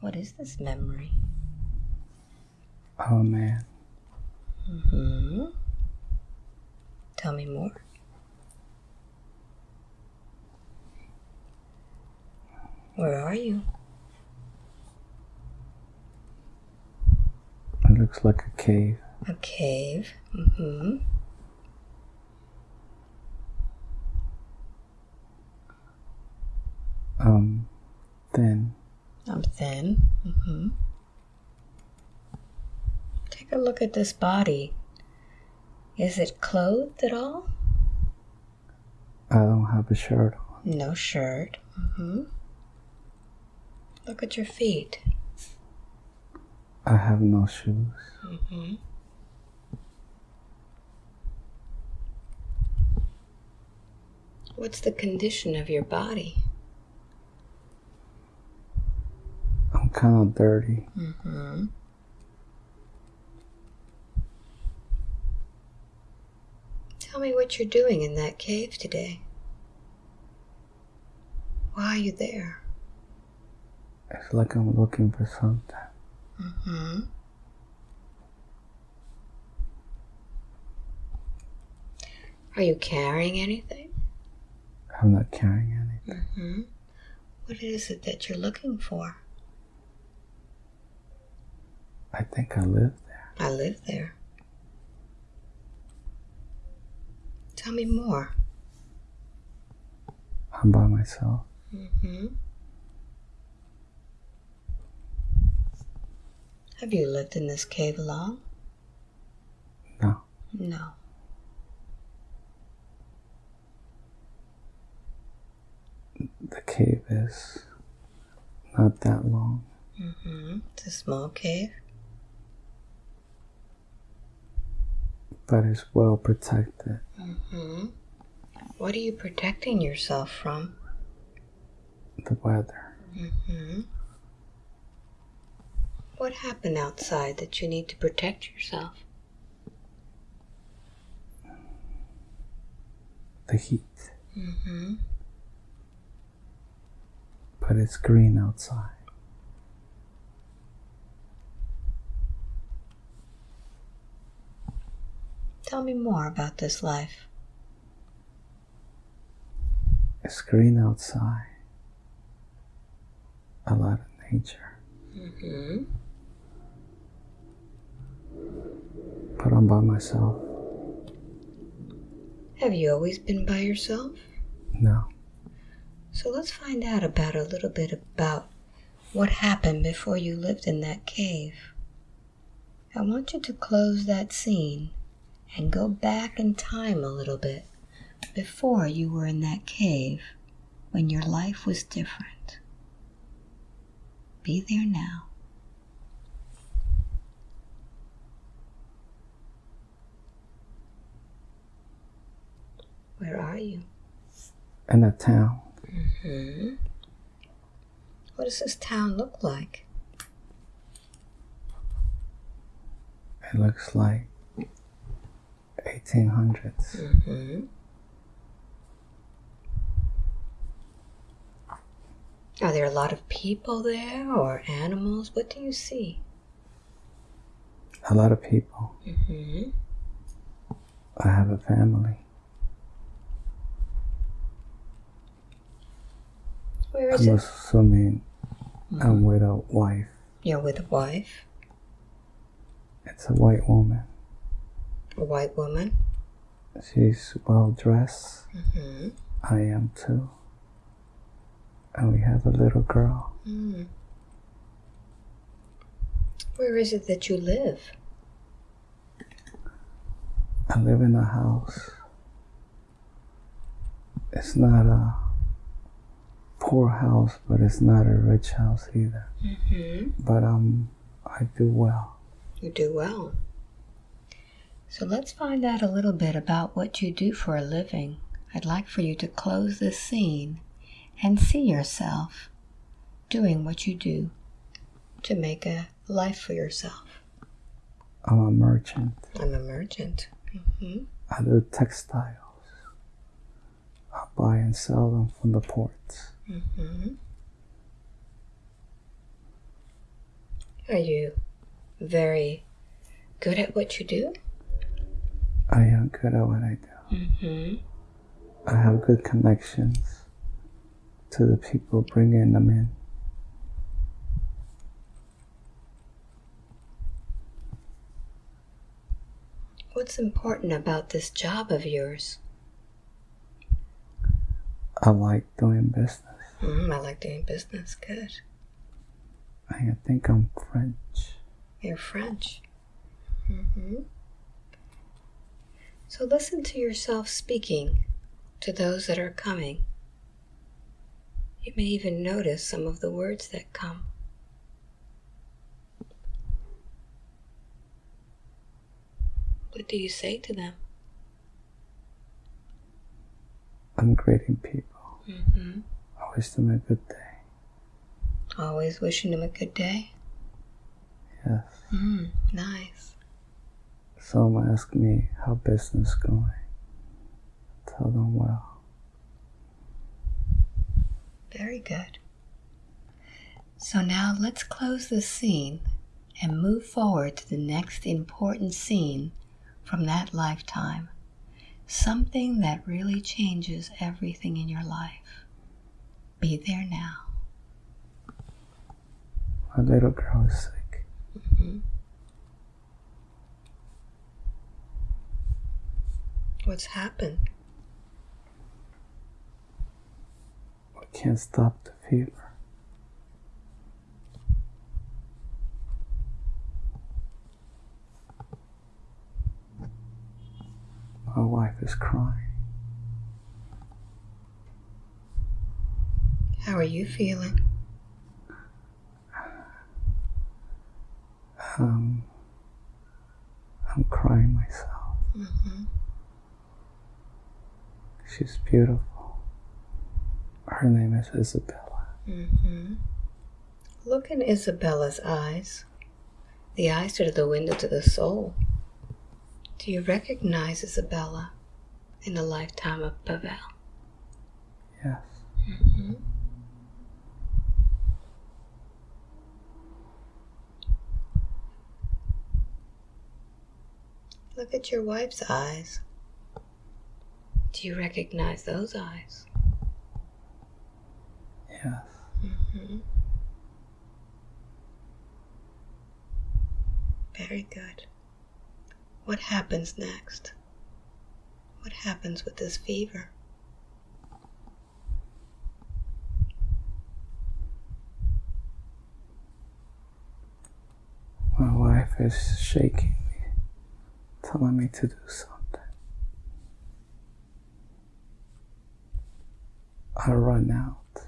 What is this memory? Oh man. hmm Tell me more. Where are you? It looks like a cave. A cave. Mm-hmm. Um, I'm thin. hmm Take a look at this body. Is it clothed at all? I don't have a shirt on. No shirt. Mm -hmm. Look at your feet. I have no shoes. Mm -hmm. What's the condition of your body? I'm kind of dirty. hmm Tell me what you're doing in that cave today. Why are you there? It's like I'm looking for something. hmm Are you carrying anything? I'm not carrying anything. hmm What is it that you're looking for? I think I live there. I live there. Tell me more. I'm by myself. Mm-hmm. Have you lived in this cave long? No. No. The cave is not that long. Mm-hmm. It's a small cave. But it's well protected. hmm What are you protecting yourself from? The weather. hmm What happened outside that you need to protect yourself? The heat. hmm But it's green outside. Tell me more about this life. A screen outside. A lot of nature. Mm -hmm. But I'm by myself. Have you always been by yourself? No. So let's find out about a little bit about what happened before you lived in that cave. I want you to close that scene and go back in time a little bit before you were in that cave when your life was different. Be there now. Where are you? In a town. Hmm. What does this town look like? It looks like 1800s. Mm-hmm. Are there a lot of people there or animals? What do you see? A lot of people. Mm-hmm. I have a family. Where is I'm it? assuming I'm with a wife. You're with a wife, It's a white woman. A white woman. She's well dressed. Mm-hmm. I am too. And we have a little girl. Mm. Where is it that you live? I live in a house. It's not a poor house, but it's not a rich house either. Mm-hmm. But um, I do well. You do well. So let's find out a little bit about what you do for a living. I'd like for you to close this scene and see yourself doing what you do to make a life for yourself. I'm a merchant. I'm a merchant. hmm I do textiles. I buy and sell them from the ports. hmm Are you very good at what you do? I am good at what I do. Mm-hmm. I have good connections to the people bringing them in. What's important about this job of yours? I like doing business. Mm, I like doing business. Good. I think I'm French. You're French. Mm-hmm. So listen to yourself speaking to those that are coming. You may even notice some of the words that come. What do you say to them? I'm greeting people. Mm-hmm. I wish them a good day. Always wishing them a good day. Yes. Mm, nice. Someone ask me how business going. Tell them well. Very good. So now let's close this scene and move forward to the next important scene from that lifetime. Something that really changes everything in your life. Be there now. My little girl is sick. Mm-hmm. What's happened? I can't stop the fever. My wife is crying. How are you feeling? Um, I'm crying myself. Mm-hmm. She's beautiful. Her name is Isabella. Mm-hmm. Look in Isabella's eyes. The eyes are the window to the soul. Do you recognize Isabella in the lifetime of Pavel? Yes. Mm-hmm. Look at your wife's eyes. Do you recognize those eyes? Yes. Mm-hmm. Very good. What happens next? What happens with this fever? My wife is shaking me, telling me to do something. I run out.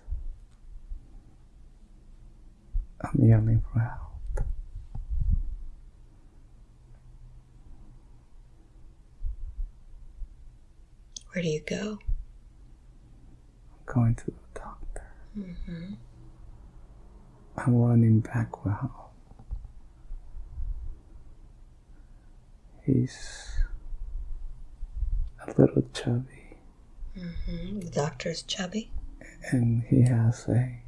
I'm yelling for help. Where do you go? I'm going to the doctor. Mm-hmm. I'm running back with him. He's a little chubby Mm-hmm. The doctor's chubby. and he has a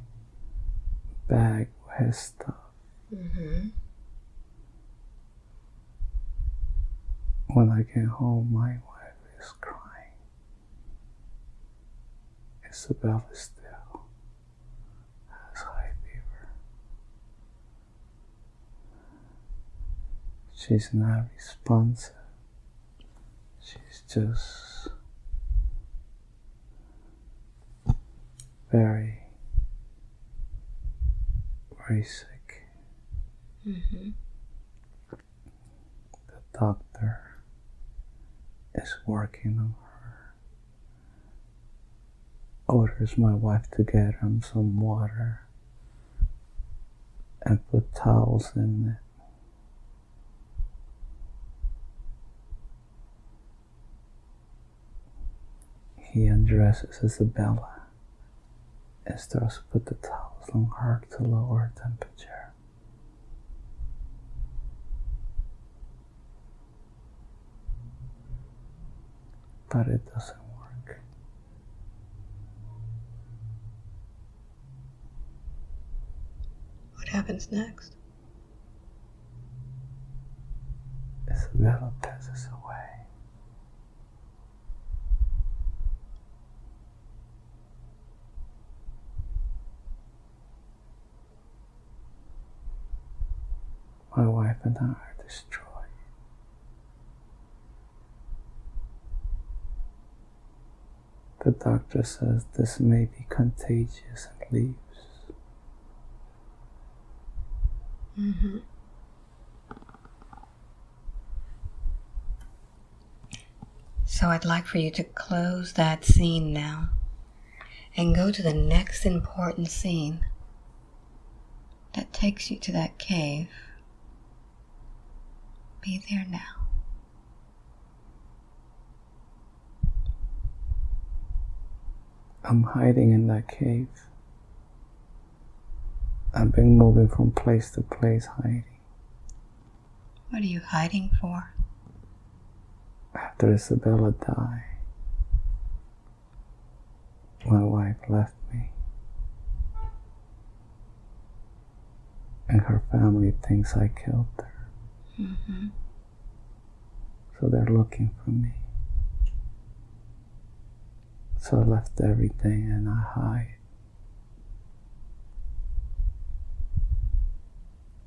bag with his stuff. Mm-hmm. When I get home, my wife is crying. Isabella still has high fever. She's not responsive. She's just very, very sick. Mm-hmm. The doctor is working on her. Orders my wife to get him some water and put towels in it. He undresses Isabella esters put the towels on her to lower temperature. But it doesn't work. What happens next? Isabella passes away. My wife and I are destroyed. The doctor says this may be contagious and leaves. Mm-hmm. So I'd like for you to close that scene now and go to the next important scene that takes you to that cave. Be there now. I'm hiding in that cave. I've been moving from place to place hiding. What are you hiding for? After Isabella died, my wife left me. And her family thinks I killed her. Mm-hmm. So they're looking for me. So I left everything and I hide.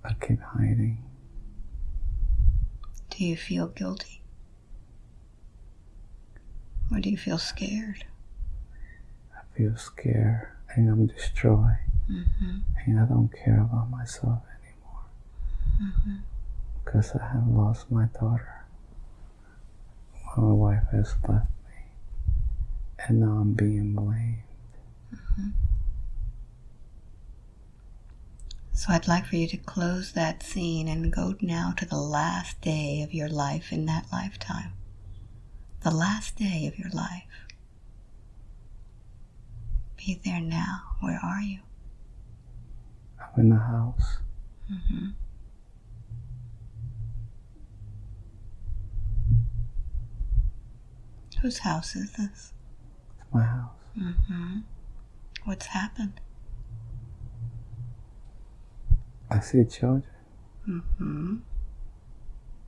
I keep hiding. Do you feel guilty? Or do you feel scared? I feel scared and I'm destroyed. Mm-hmm. And I don't care about myself anymore. Mm-hmm. Because I have lost my daughter. My wife has left me. And now I'm being blamed. So I'd like for you to close that scene and go now to the last day of your life in that lifetime. The last day of your life. Be there now. Where are you? I'm in the house. Mm-hmm. Whose house is this? It's my house. Mm-hmm. What's happened? I see children. Mm-hmm.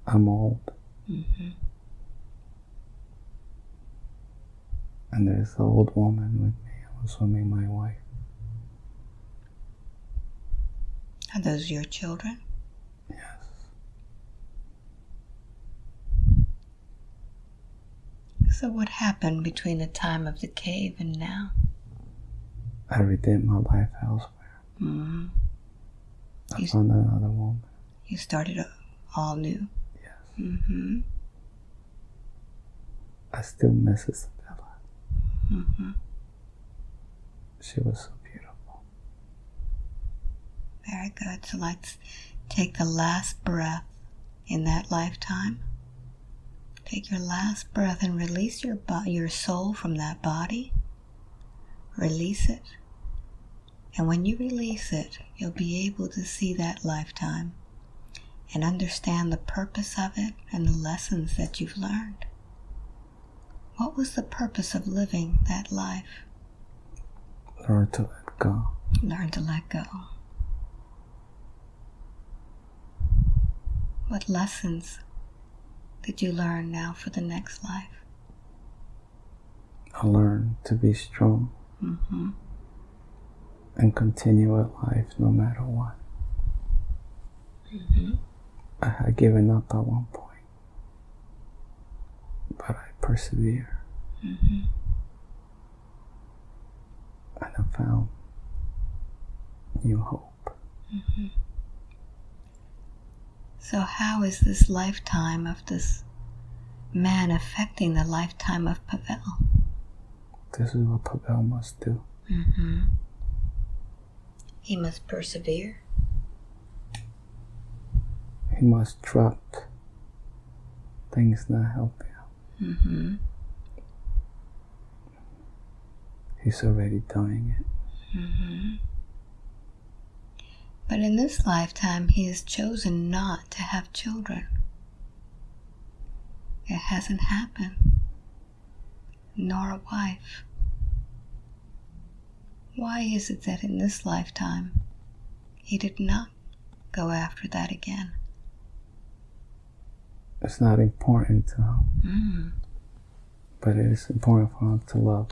I'm old. Mm-hmm. And there's an old woman with me. I'm assuming my wife. Are those your children? Yes. So what happened between the time of the cave and now? I redid my life elsewhere. Mm-hmm. I You- found another woman. You started all new. Yes. Mm-hmm. I still miss Isabella. Mm-hmm. She was so beautiful. Very good. So let's take the last breath in that lifetime. Take your last breath and release your your soul from that body. Release it. And when you release it, you'll be able to see that lifetime and understand the purpose of it and the lessons that you've learned. What was the purpose of living that life? Learn to let go. Learn to let go. What lessons did you learn now for the next life? I learned to be strong Mm-hmm. and continue at life no matter what. Mm-hmm. I had given up at one point, but I persevere Mm-hmm. and I found new hope. So, how is this lifetime of this man affecting the lifetime of Pavel? This is what Pavel must do. Mm-hmm. He must persevere. He must drop things that help him. Mm-hmm. He's already doing it. Mm-hmm. But in this lifetime, he has chosen not to have children. It hasn't happened, nor a wife. Why is it that in this lifetime he did not go after that again? it's not important to him, Mm. but it is important for him to love.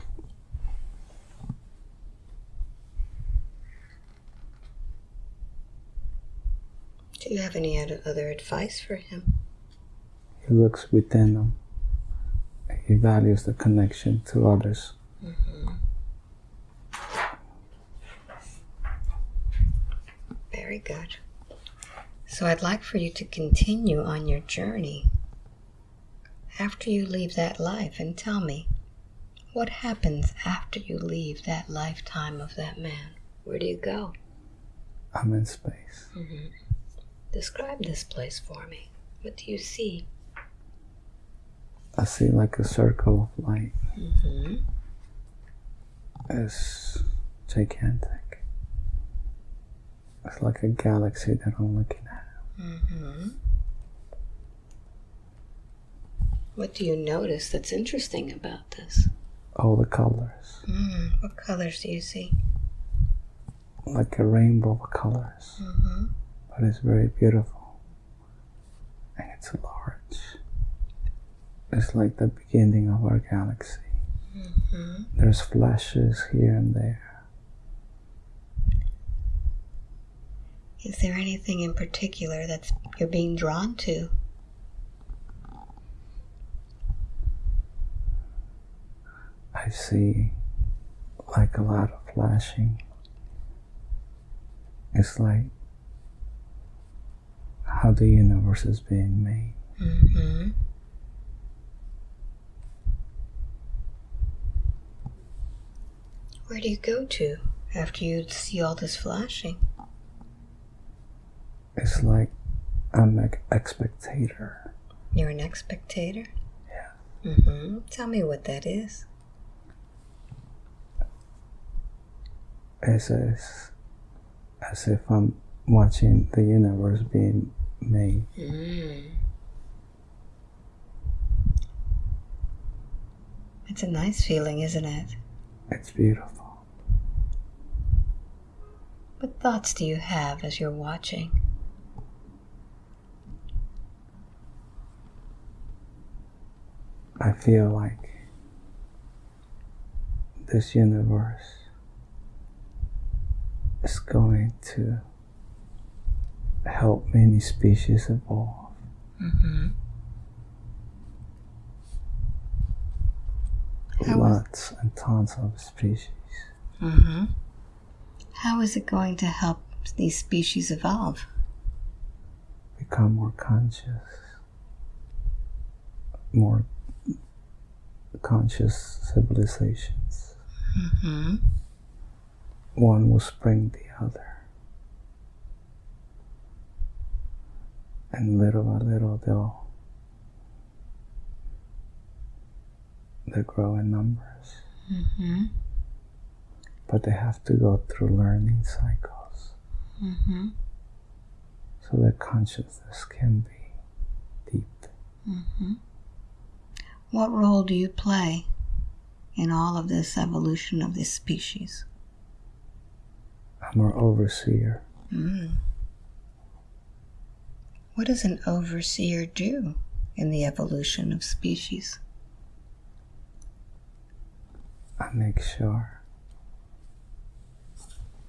Do you have any other other advice for him? He looks within him. He values the connection to others. Mm-hmm. Very good. So I'd like for you to continue on your journey after you leave that life and tell me what happens after you leave that lifetime of that man. Where do you go? I'm in space. Mm-hmm. Describe this place for me. What do you see? I see like a circle of light. Mm-hmm. It's gigantic. It's like a galaxy that I'm looking at. Mm-hmm. What do you notice that's interesting about this? All the colors. Mm, what colors do you see? Like a rainbow of colors. Mm-hmm. But it's very beautiful. And it's large. It's like the beginning of our galaxy. Mm-hmm. There's flashes here and there. Is there anything in particular that you're being drawn to? I see like a lot of flashing. It's like how the universe is being made. Mm-hmm. Where do you go to after you see all this flashing? It's like I'm an expectator. You're an spectator? Yeah. Mm-hmm. Tell me what that is. It's as, as if I'm watching the universe being made. Mm. It's a nice feeling, isn't it? It's beautiful. What thoughts do you have as you're watching? I feel like this universe is going to help many species evolve. Mm-hmm. Lots and tons of species. Mm-hmm. How is it going to help these species evolve? become more conscious, more conscious civilizations. Mm-hmm. One will spring the other. And little by little they'll they grow in numbers. Mm-hmm. But they have to go through learning cycles Mm-hmm. so their consciousness can be deep. Mm-hmm. What role do you play in all of this evolution of this species? I'm an overseer. Mm. What does an overseer do in the evolution of species? I make sure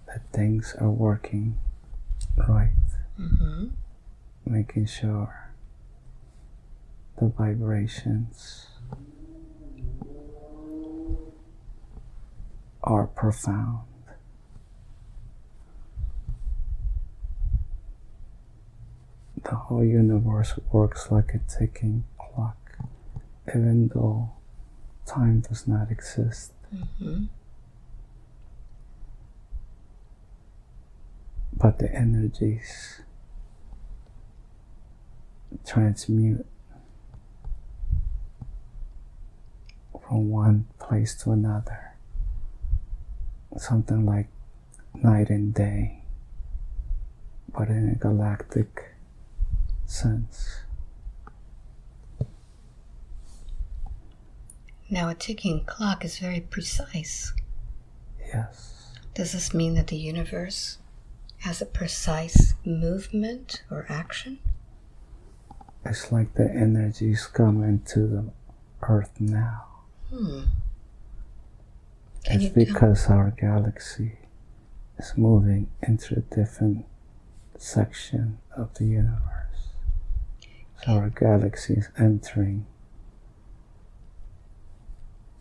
that things are working right, Mm-hmm. making sure the vibrations are profound. The whole universe works like a ticking clock, even though time does not exist. Mm-hmm. but the energies transmute from one place to another. Something like night and day, but in a galactic sense. Now, a ticking clock is very precise. Yes, Does this mean that the universe has a precise movement or action? It's like the energies coming to the earth now. Hmm. It's because our galaxy is moving into a different section of the universe. So our galaxy is entering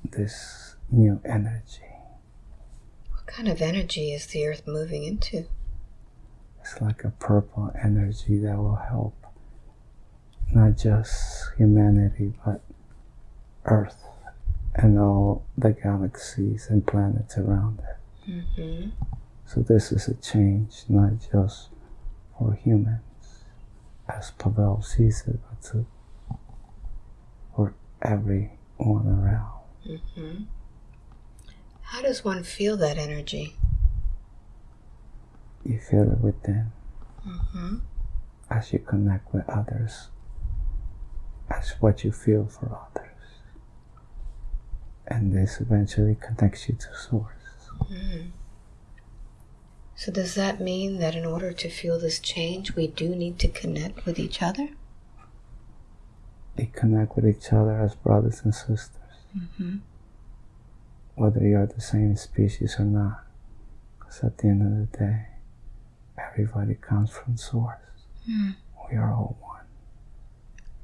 this new energy. What kind of energy is the Earth moving into? It's like a purple energy that will help not just humanity but Earth and all the galaxies and planets around it. Mm-hmm. So this is a change not just for humans, as Pavel sees it, but to, for everyone around. Mm-hmm. How does one feel that energy? You feel it within Mm-hmm. as you connect with others, as what you feel for others. And this eventually connects you to Source. Mm. So does that mean that in order to feel this change, we do need to connect with each other? You connect with each other as brothers and sisters, Mm-hmm. whether you're the same species or not. Because at the end of the day, everybody comes from Source. Mm. We are all one.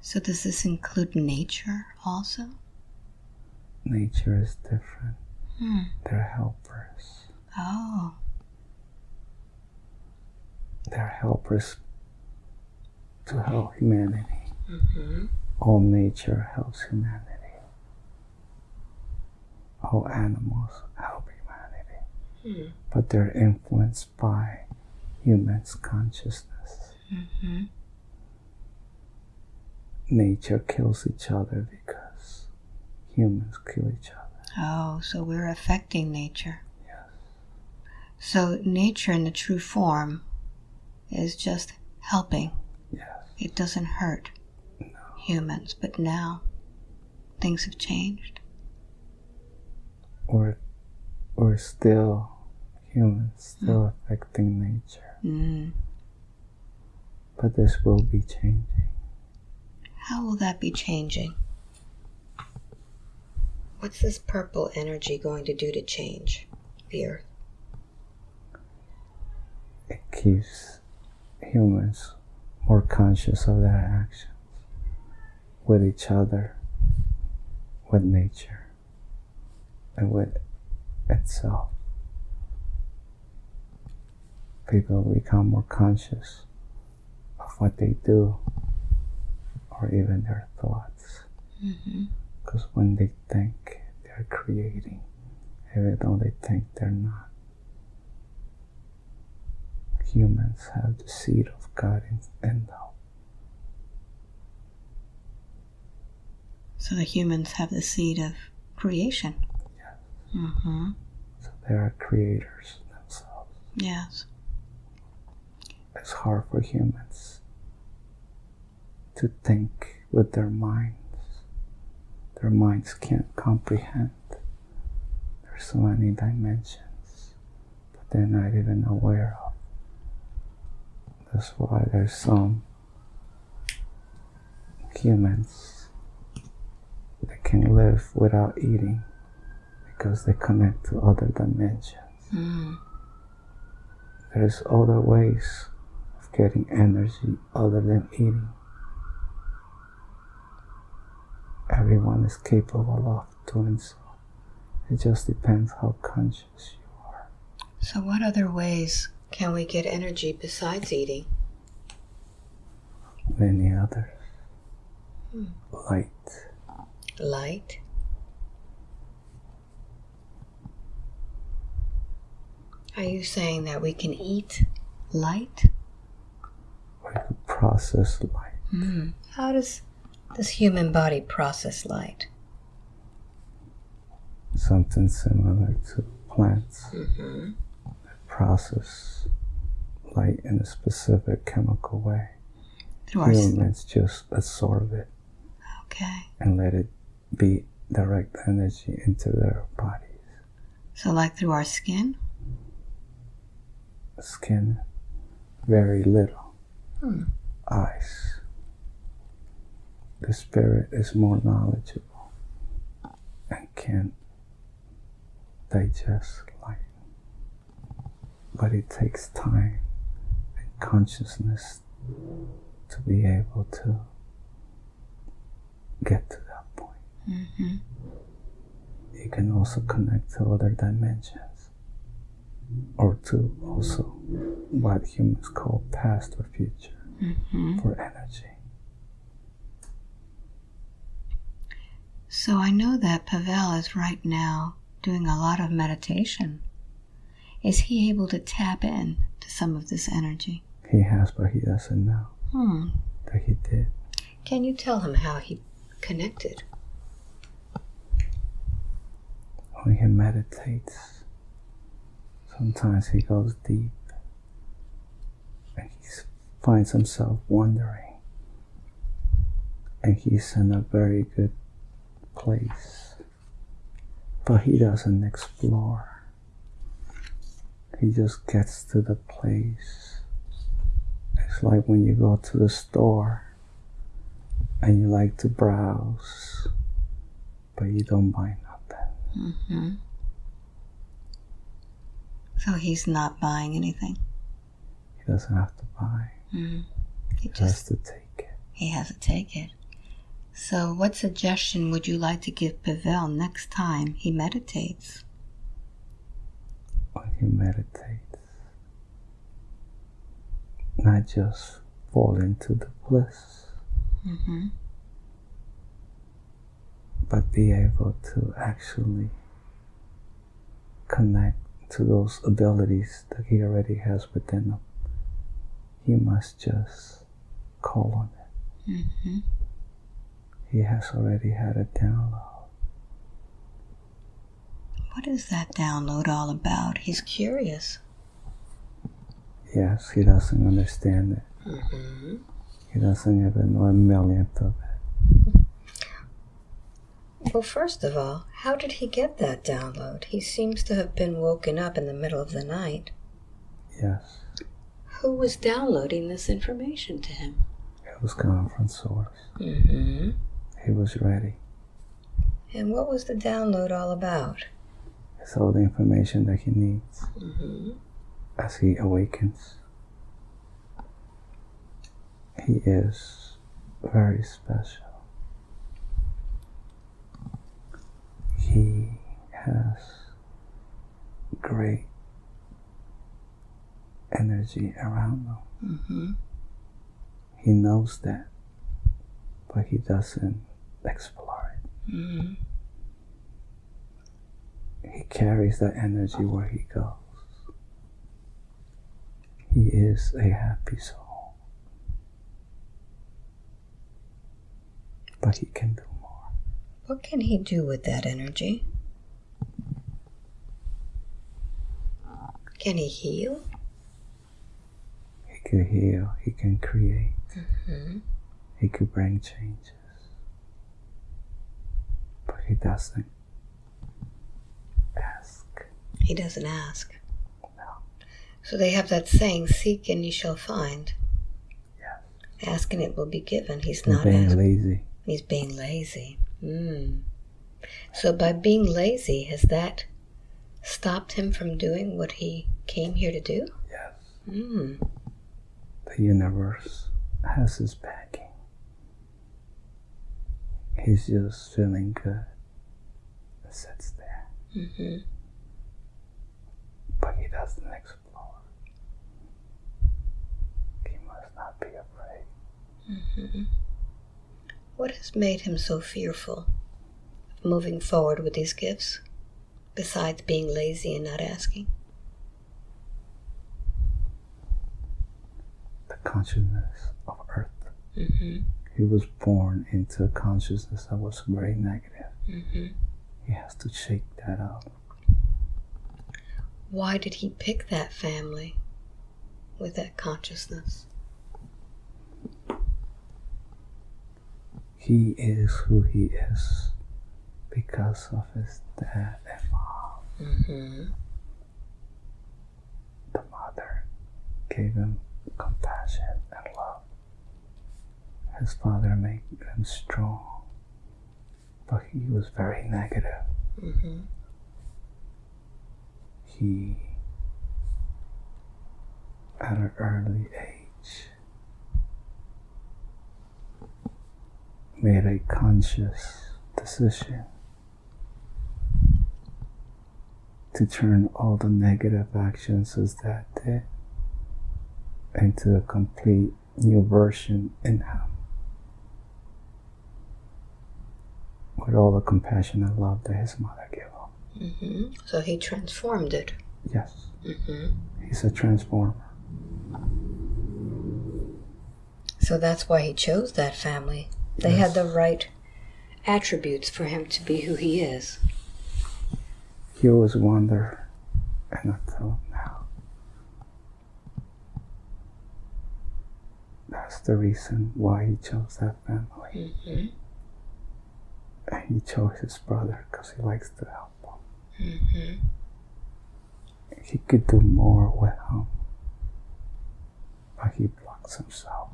So does this include nature also? Nature is different. Hmm. They're helpers. Oh. They're helpers to help humanity. Mm-hmm. All nature helps humanity. All animals help humanity. Hmm. But they're influenced by humans' consciousness. Mm-hmm. Nature kills each other because humans kill each other. Oh, so we're affecting nature. Yes. So nature in the true form is just helping. Yes. It doesn't hurt humans, but now things have changed. We're, we're still humans, still affecting nature. Mm. But this will be changing. How will that be changing? What's this purple energy going to do to change the earth? It keeps humans more conscious of their actions with each other, with nature, and with itself. People become more conscious of what they do or even their thoughts. Mm-hmm. Because when they think, they're creating, even though they think they're not. Humans have the seed of God in, in them. So the humans have the seed of creation. Yes. Mm-hmm. So they are creators themselves. Yes. It's hard for humans to think with their minds. Their minds can't comprehend. There's so many dimensions, but they're not even aware of. That's why there's some humans that can live without eating because they connect to other dimensions. Mm. There's other ways of getting energy other than eating. Everyone is capable of doing so. It just depends how conscious you are. So what other ways can we get energy besides eating? Many other? Hmm. Light. Light. Are you saying that we can eat light? We could process light. Mm. How does this human body process light? Something similar to plants Mm-hmm. Process light in a specific chemical way. Through our Humans just absorb it okay. and let it be direct energy into their bodies. So like through our skin. Skin, very little. Hmm. Eyes, the spirit is more knowledgeable and can digest. But it takes time and consciousness to be able to get to that point. Mm-hmm. You can also connect to other dimensions or to also what humans call past or future Mm-hmm. for energy. So I know that Pavel is right now doing a lot of meditation. Is he able to tap in to some of this energy? He has, but he doesn't know Hmm. that he did. Can you tell him how he connected? When he meditates, sometimes he goes deep and he finds himself wondering. And he's in a very good place. But he doesn't explore. He just gets to the place. It's like when you go to the store and you like to browse, but you don't buy nothing. Mm-hmm. So he's not buying anything. He doesn't have to buy. Mm-hmm. He He has just to take it. he has to take it. So, what suggestion would you like to give Pavel next time he meditates? When he meditates, not just fall into the bliss, Mm-hmm. but be able to actually connect to those abilities that he already has within him. He must just call on it. Mm-hmm. He has already had a download. What is that download all about? He's curious. Yes, he doesn't understand it. Mm-hmm. He doesn't even know a millionth of it. Well, first of all, how did he get that download? He seems to have been woken up in the middle of the night. Yes, Who was downloading this information to him? it was coming from source. Mm-hmm. He was ready. And what was the download all about? It's all the information that he needs Mm-hmm. as he awakens. He is very special. He has great energy around him. Mm-hmm. He knows that, but he doesn't explore it. Mm-hmm. He carries that energy where he goes. He is a happy soul. But he can do more. What can he do with that energy? Can he heal? He could heal, he can create, Mm-hmm. he could bring changes. But he doesn't. He doesn't ask. No. So they have that saying, seek and you shall find. Yes. Ask and it will be given. He's He's not being asking. lazy. He's being lazy. Mm. So by being lazy, has that stopped him from doing what he came here to do? Yes. Mm. The universe has his backing. He's just feeling good. and Sits there. hmm but he doesn't explore. He must not be afraid. hmm What has made him so fearful of moving forward with these gifts, besides being lazy and not asking? The consciousness of Earth. hmm He was born into a consciousness that was very negative. hmm He has to shake that up. Why did he pick that family with that consciousness? He is who he is because of his dad and mom. hmm The mother gave him compassion and love. his father made him strong, but he was very negative. Mm-hmm. He, at an early age, made a conscious decision to turn all the negative actions his dad did into a complete new version in him. With all the compassion and love that his mother gave him. Mm-hmm. So he transformed it. Yes, Mm-hmm. he's a transformer. So that's why he chose that family. They Yes. had the right attributes for him to be who he is. He always wondered, and I tell him now. That's the reason why he chose that family. Mm-hmm. And he chose his brother because he likes to help. Mm-hmm. He could do more with him, but he blocks himself.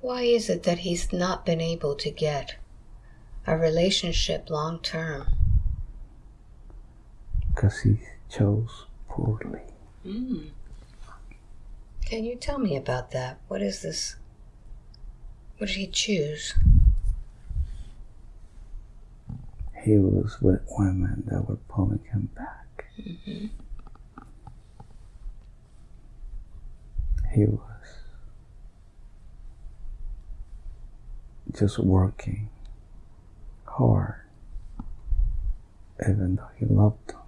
Why is it that he's not been able to get a relationship long term? because he chose poorly. Mm. Can you tell me about that? What is this? What did he choose? He was with women that were pulling him back. Mm-hmm. He was just working hard, even though he loved them.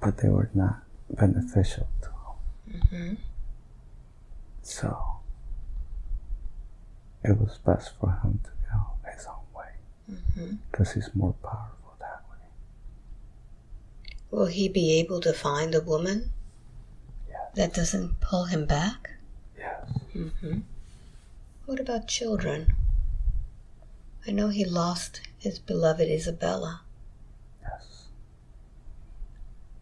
But they were not beneficial to him. Mm-hmm. So it was best for him to go his own Mm-hmm. because he's more powerful that way. Will he be able to find a woman Yes. that doesn't pull him back? Yes. Mm-hmm. What about children? I know he lost his beloved Isabella. Yes.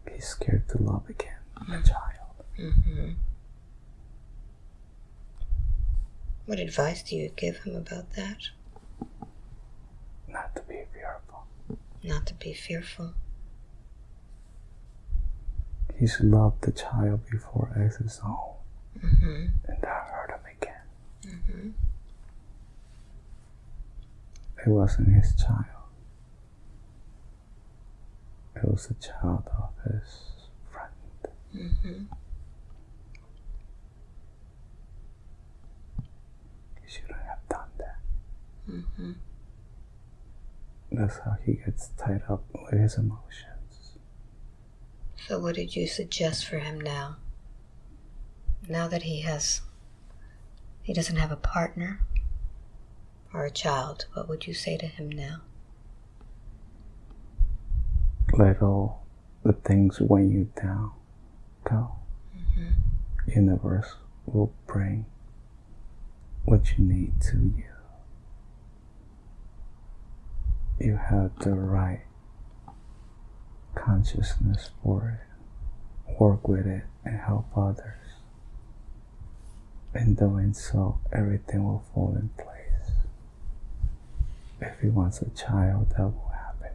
He's scared to love again, a child. Mm-hmm. What advice do you give him about that? Not to be fearful. Not to be fearful. He's loved the child before as his own, Mm-hmm. and that hurt him again. Mm-hmm. It wasn't his child. It was the child of his friend. Mm-hmm. He shouldn't have done that. That's how he gets tied up with his emotions. So, what did you suggest for him now? Now that he has, he doesn't have a partner or a child, what would you say to him now? Let all the things weigh you down go. Mm-hmm. Universe will bring what you need to you. You have the right consciousness for it. Work with it and help others. In doing so, everything will fall in place. If he wants a child, that will happen.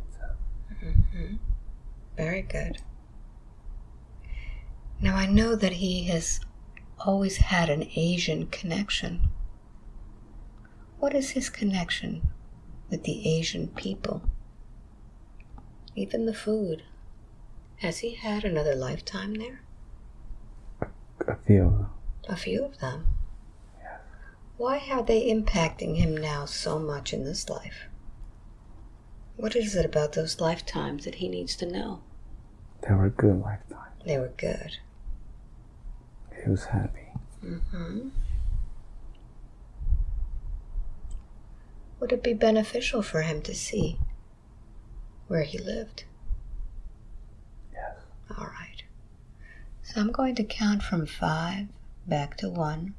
Mm-hmm. Very good. Now, I know that he has always had an Asian connection. What is his connection with the Asian people? Even the food. Has he had another lifetime there? A few of them. A few of them. Yes. Why are they impacting him now so much in this life? What is it about those lifetimes that he needs to know? They were good lifetimes. They were good. He was happy. Mm-hmm. Would it be beneficial for him to see where he lived? Yes. All right. So I'm going to count from five back to one.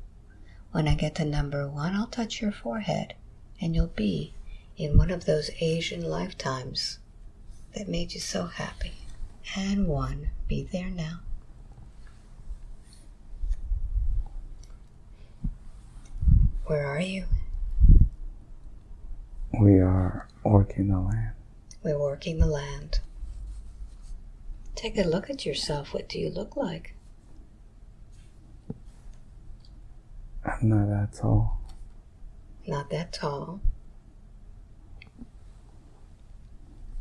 When I get to number one, I'll touch your forehead, and you'll be in one of those Asian lifetimes that made you so happy. And one, be there now. Where are you? We are working the land. We're working the land. Take a look at yourself. What do you look like? I'm not that tall. Not that tall.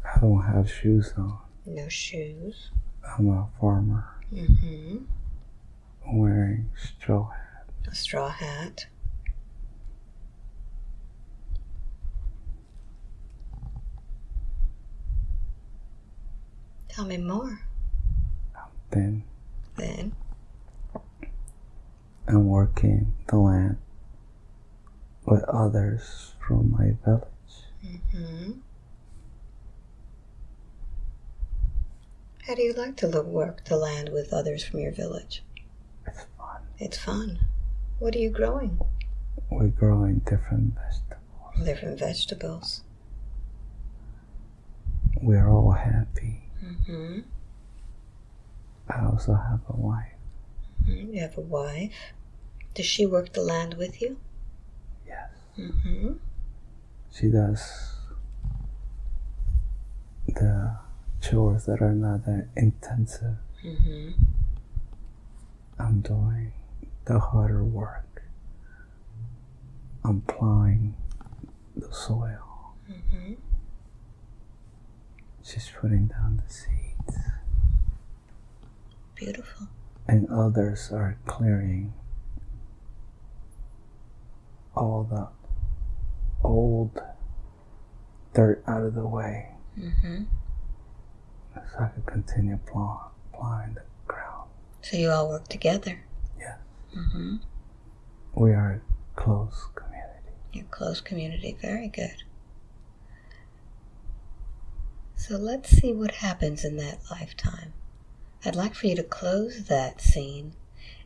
I don't have shoes on. No shoes. I'm a farmer Mm-hmm. wearing straw hat. A straw hat. Tell me more. Then Then I'm working the land with others from my village. hmm How do you like to look, work the land with others from your village? It's fun. It's fun. What are you growing? We're growing different vegetables. Different vegetables. We're all happy. Hmm I also have a wife. You have a wife. Does she work the land with you? Yes. hmm She does the chores that are not that intensive. hmm I'm doing the harder work. I'm plowing the soil. hmm She's putting down the seeds. Beautiful. And others are clearing all the old dirt out of the way hmm so I can continue plow, plowing the ground. So you all work together. Yes. hmm We are a close community. A close community. Very good. So let's see what happens in that lifetime. I'd like for you to close that scene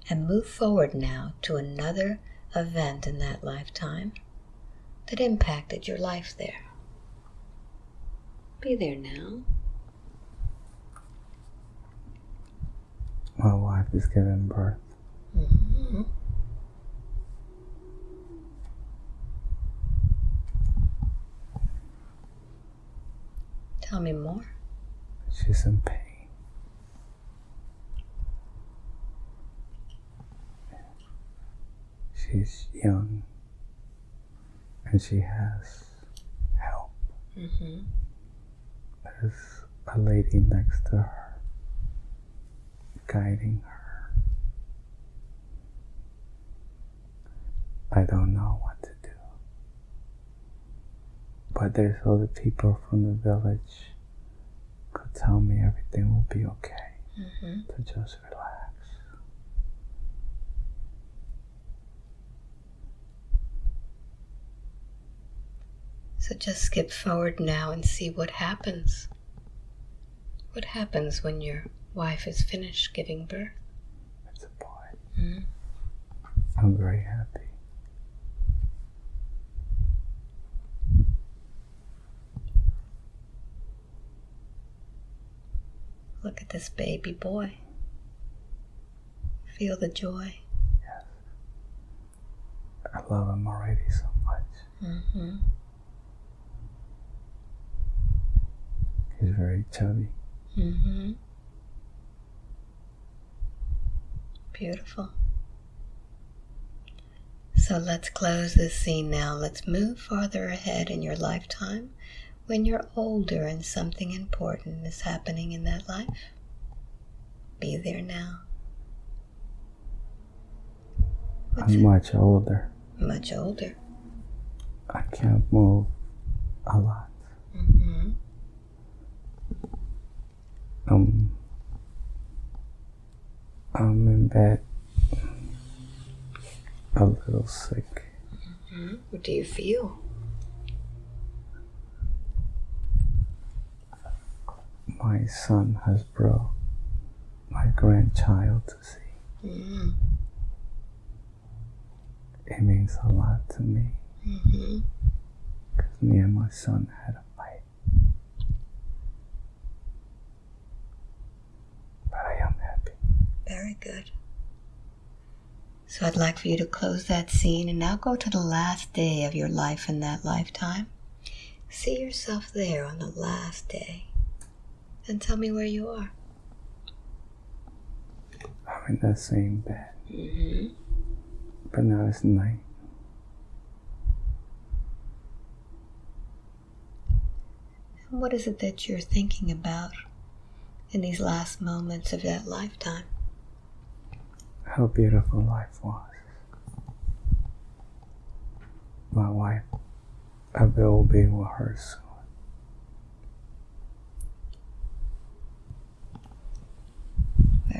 and move forward now to another event in that lifetime that impacted your life there. Be there now. My wife is giving birth. hmm Tell me more. She's in pain. She's young and she has help. hmm There's a lady next to her guiding her. I don't know what to. But there's other people from the village could tell me everything will be okay. hmm To just relax. So just skip forward now and see what happens. What happens when your wife is finished giving birth? It's a boy. Mhm. I'm very happy. Look at this baby boy. Feel the joy. Yes. I love him already so much. Mm -hmm. He's very chubby. Mm -hmm. Beautiful. So let's close this scene now. Let's move farther ahead in your lifetime when you're older and something important is happening in that life. Be there now. What's I'm much older. much older. I can't move a lot. hmm Um, I'm in bed, a little sick. What do you feel? My son has brought my grandchild to see. Mm-hmm. It means a lot to me Mm-hmm. because me and my son had a fight. But I am happy. Very good. So I'd like for you to close that scene and now go to the last day of your life in that lifetime. See yourself there on the last day. And tell me where you are. I'm in that same bed, Mm-hmm. but now it's night. And what is it that you're thinking about in these last moments of that lifetime? How beautiful life was. My wife, I will be with her soon.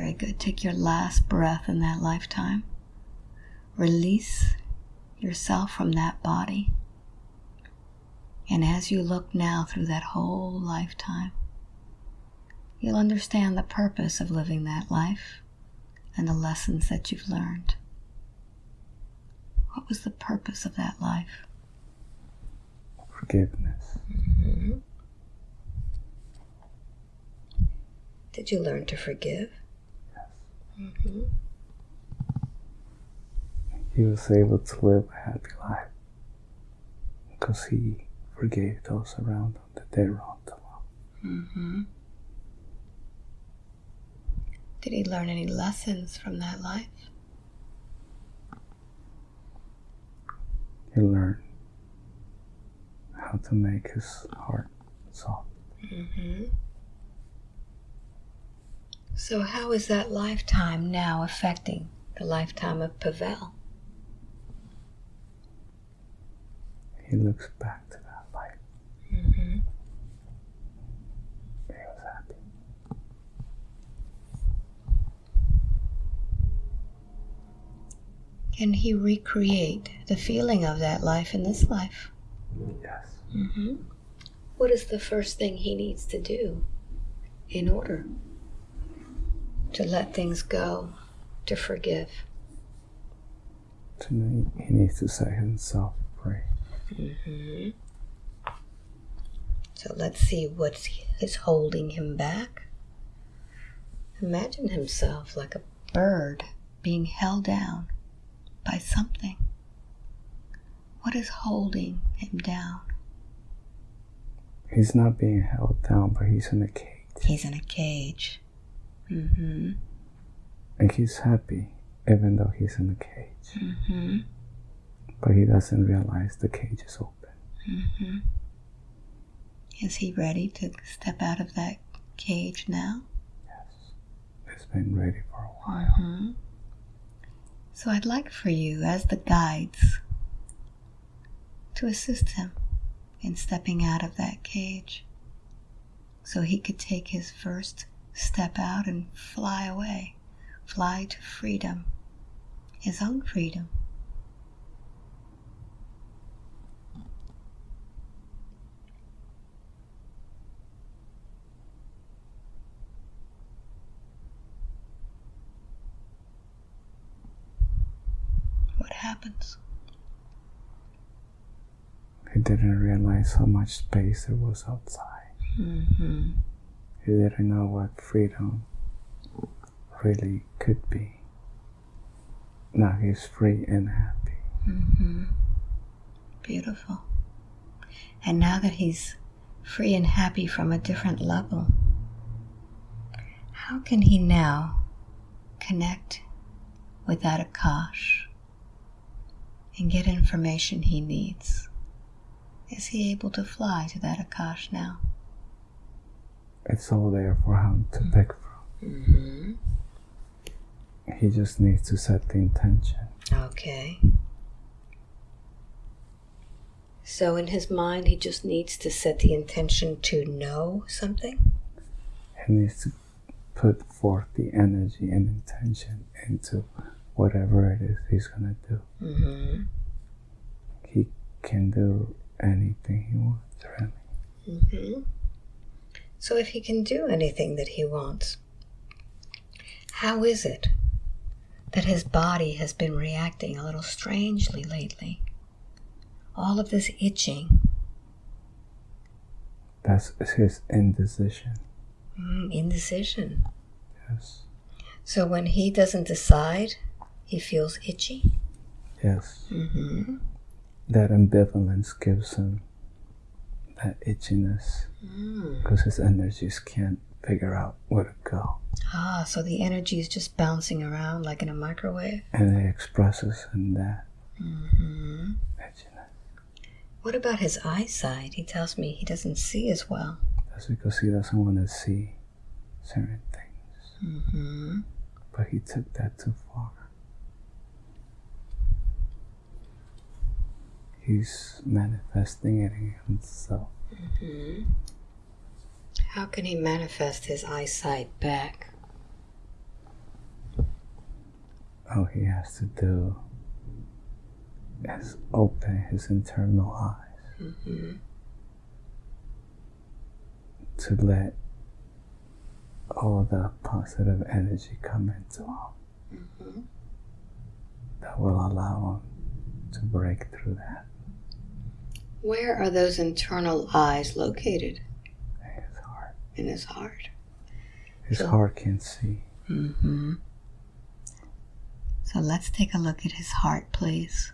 Very good. Take your last breath in that lifetime. Release yourself from that body. And as you look now through that whole lifetime, you'll understand the purpose of living that life and the lessons that you've learned. What was the purpose of that life? Forgiveness. Mm-hmm. Did you learn to forgive? Mhm. He was able to live a happy life because he forgave those around him that they wronged him. Mm-hmm. Did he learn any lessons from that life? He learned how to make his heart soft. Mm-hmm. So, how is that lifetime now affecting the lifetime of Pavel? He looks back to that life. Mm-hmm. He was happy. Can he recreate the feeling of that life in this life? Yes. Mm-hmm. What is the first thing he needs to do in order to let things go, to forgive? Tonight he needs to set himself free. Mm-hmm. So let's see what is holding him back. Imagine himself like a bird being held down by something. What is holding him down? He's not being held down, but he's in a cage. He's in a cage. Mm-hmm. And he's happy even though he's in a cage. Mm-hmm. But he doesn't realize the cage is open. Mm-hmm. Is he ready to step out of that cage now? Yes, he's been ready for a while. Mm-hmm. So I'd like for you, as the guides, to assist him in stepping out of that cage so he could take his first step out and fly away, fly to freedom, his own freedom. What happens? He didn't realize how much space there was outside. Mm-hmm. He didn't know what freedom really could be. Now he's free and happy. Mm-hmm. Beautiful. And now that he's free and happy from a different level, how can he now connect with that Akash and get information he needs? Is he able to fly to that Akash now? It's all there for him to pick from. Mm-hmm. He just needs to set the intention. Okay. So in his mind, he just needs to set the intention to know something? He needs to put forth the energy and intention into whatever it is he's gonna do. Mm-hmm. He can do anything he wants, really. Mm-hmm. So if he can do anything that he wants, how is it that his body has been reacting a little strangely lately? All of this itching, That's his indecision. mm, indecision. Yes. So when he doesn't decide He feels itchy. Yes. Mm-hmm. That ambivalence gives him that itchiness Mm. because his energies can't figure out where to go. Ah, so the energy is just bouncing around like in a microwave. And it expresses in that Mm-hmm. itchiness. What about his eyesight? He tells me he doesn't see as well. That's because he doesn't want to see certain things. Mm-hmm. But he took that too far. He's manifesting it in himself. Mm-hmm. How can he manifest his eyesight back? All he has to do is open his internal eyes Mm-hmm. to let all the positive energy come into him Mm-hmm. that will allow him to break through that. Where are those internal eyes located? in His heart. In his heart. His So- heart can see. Mm-hmm. So let's take a look at his heart, please.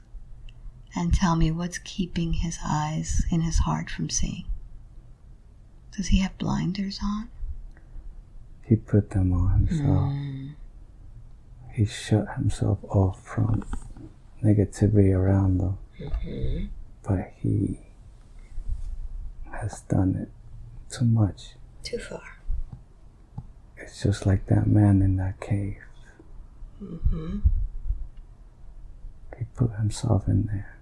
And tell me what's keeping his eyes in his heart from seeing. Does he have blinders on? He put them on himself. Mm. He shut himself off from negativity around him. Mm-hmm. But he has done it too much. Too far. It's just like that man in that cave. Mm-hmm. He put himself in there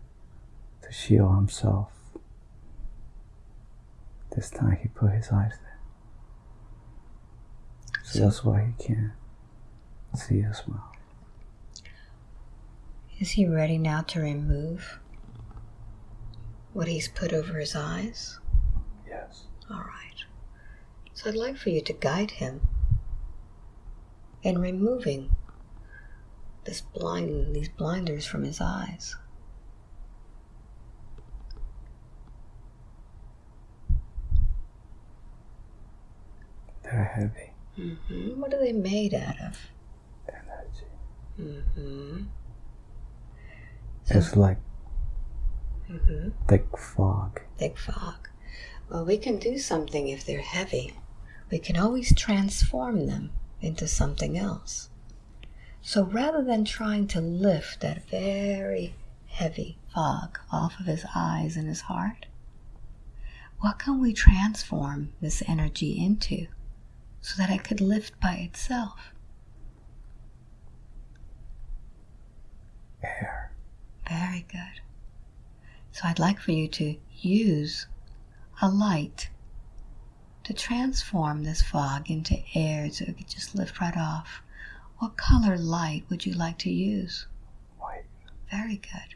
to shield himself. This time he put his eyes there. So So- that's why he can't see as well. Is he ready now to remove what he's put over his eyes? Yes. All right. So I'd like for you to guide him in removing this blind these blinders from his eyes. They're heavy Mm -hmm. What are they made out of? energy. Mm-hmm. So, It's like hmm thick fog. thick fog. Well, we can do something if they're heavy. We can always transform them into something else. So rather than trying to lift that very heavy fog off of his eyes and his heart, what can we transform this energy into so that it could lift by itself? Air. Very good. So I'd like for you to use a light to transform this fog into air so it could just lift right off. What color light would you like to use? White. Very good.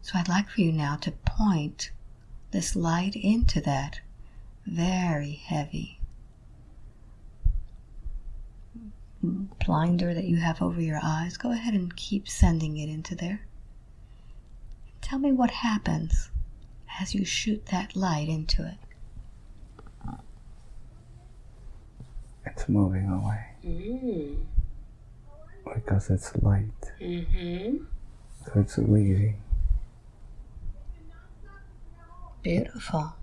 So I'd like for you now to point this light into that very heavy blinder that you have over your eyes. Go ahead and keep sending it into there. Tell me what happens as you shoot that light into it. It's moving away Mm. because it's light. Mm-hmm. So it's leaving. Beautiful.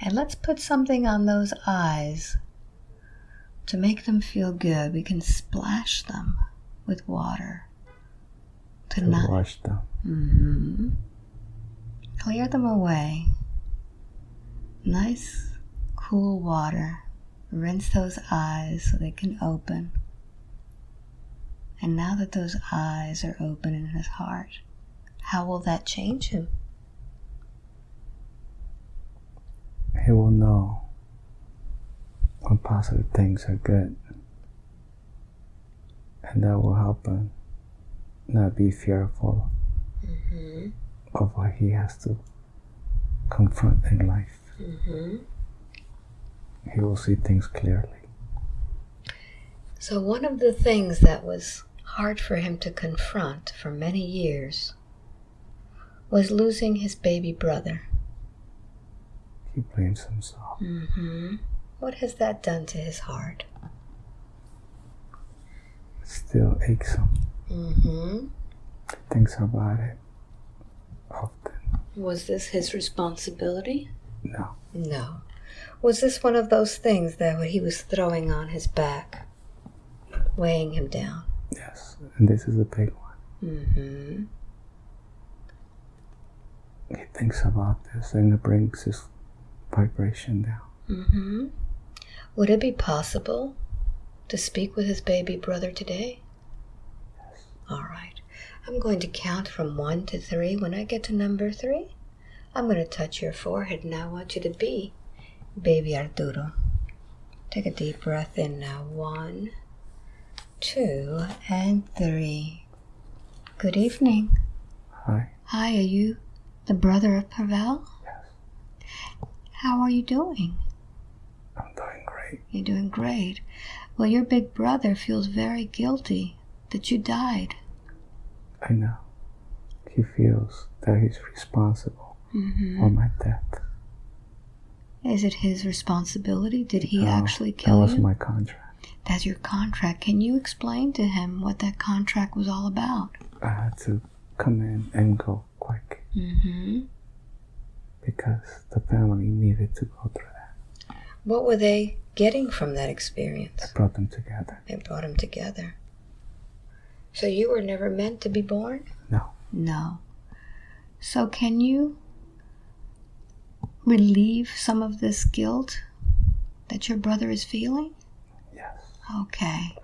And let's put something on those eyes to make them feel good. We can splash them with water to to not wash them. hmm clear them away. Nice, cool water. Rinse those eyes so they can open. And now that those eyes are open in his heart, how will that change him? He will know when positive things are good. And that will help him not be fearful Mm-hmm. of what he has to confront in life. Mm-hmm. He will see things clearly. So, one of the things that was hard for him to confront for many years was losing his baby brother. He blames himself. Mm-hmm. What has that done to his heart? still aches him. Mm-hmm. Thinks about it often. Was this his responsibility? No. No. Was this one of those things that he was throwing on his back, weighing him down? Yes. And this is a big one. Mm-hmm. He thinks about this and it brings his vibration down. Mm-hmm. Would it be possible to speak with his baby brother today? All right. I'm going to count from one to three. When I get to number three, I'm going to touch your forehead and I want you to be baby Arturo. Take a deep breath in now. One, two, and three. Good evening. Hi. Hi, are you the brother of Pavel? Yes. How are you doing? I'm doing great. You're doing great. Well, your big brother feels very guilty that you died. I know. He feels that he's responsible Mm-hmm. for my death. Is it his responsibility? Did he No, actually That kill was you? my contract. That's your contract. Can you explain to him what that contract was all about? I had to come in and go quick Mm-hmm. because the family needed to go through that. What were they getting from that experience? I brought them together. They brought them together. So you were never meant to be born? No. No. So can you relieve some of this guilt that your brother is feeling? Yes. Okay.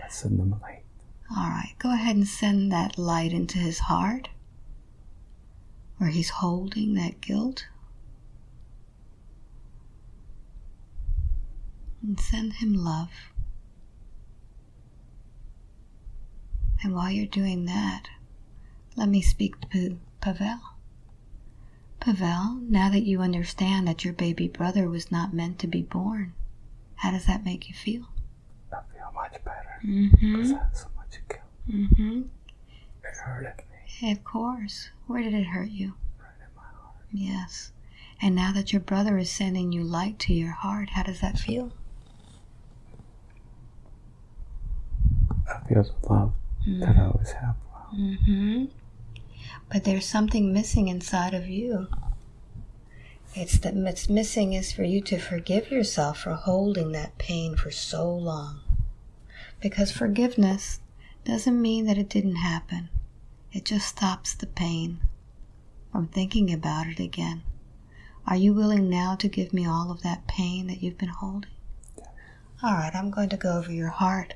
Let's send them a light. All right. Go ahead and send that light into his heart where he's holding that guilt. And send him love. And while you're doing that, let me speak to Pavel. Pavel, now that you understand that your baby brother was not meant to be born, how does that make you feel? I feel much better Mm-hmm. because I had so much guilt. Mm-hmm. It hurted me Of course. Where did it hurt you? right in my heart. Yes. And now that your brother is sending you light to your heart, how does that feel? I feel the love that I always have. Mm-hmm. But there's something missing inside of you. It's that what's missing is for you to forgive yourself for holding that pain for so long. Because forgiveness doesn't mean that it didn't happen. It just stops the pain from thinking about it again. Are you willing now to give me all of that pain that you've been holding? All right, I'm going to go over your heart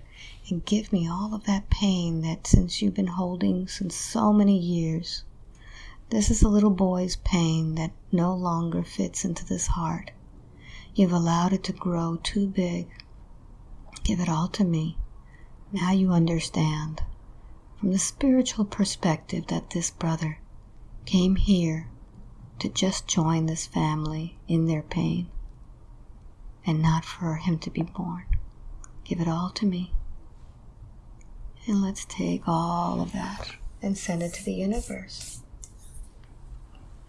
and give me all of that pain that since you've been holding since so many years. This is a little boy's pain that no longer fits into this heart. You've allowed it to grow too big. Give it all to me. Now you understand from the spiritual perspective that this brother came here to just join this family in their pain and not for him to be born. Give it all to me. And let's take all of that and send it to the universe.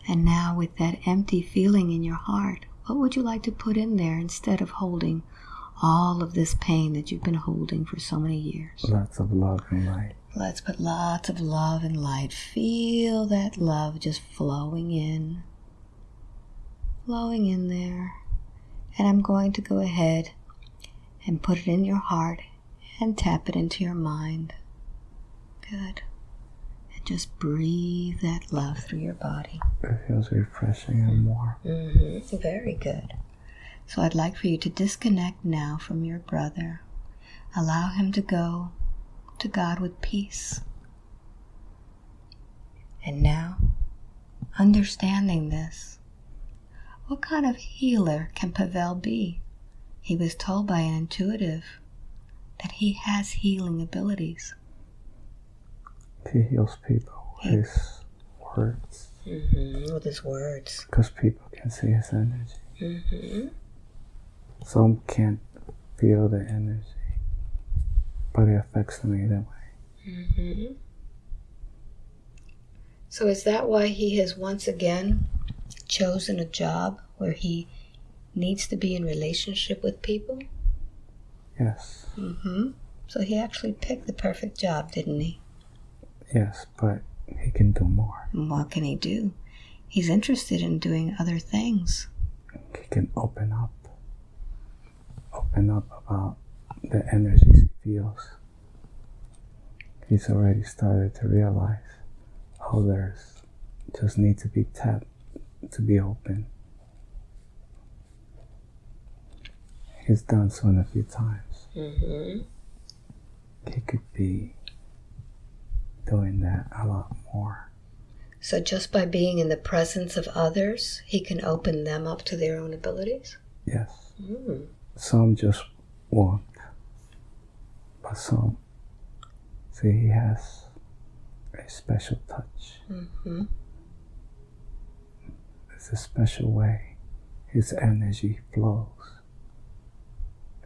And now, with that empty feeling in your heart, what would you like to put in there instead of holding all of this pain that you've been holding for so many years? Lots of love and light. Let's put lots of love and light. Feel that love just flowing in, flowing in there. And I'm going to go ahead and put it in your heart and tap it into your mind. Good. And just breathe that love through your body. It feels refreshing and warm. Mm-hmm. Very good. So I'd like for you to disconnect now from your brother. Allow him to go to God with peace. And now, understanding this, what kind of healer can Pavel be? He was told by an intuitive that he has healing abilities. He heals people with his words Mm-hmm. With his words. because people can see his energy. Mm-hmm. Some can't feel the energy, but it affects them either way. Mm-hmm. So is that why he has once again chosen a job where he needs to be in relationship with people? Yes, Mm-hmm. So he actually picked the perfect job, didn't he? Yes, but he can do more. And what can he do? He's interested in doing other things. He can open up. Open up about the energies he feels. He's already started to realize others just need to be tapped to be open. He's done so in a few times. Mm-hmm. He could be doing that a lot more. So just by being in the presence of others, he can open them up to their own abilities? Yes. Mm. Some just won't. But some see he has a special touch. Mm-hmm. It's a special way his energy flows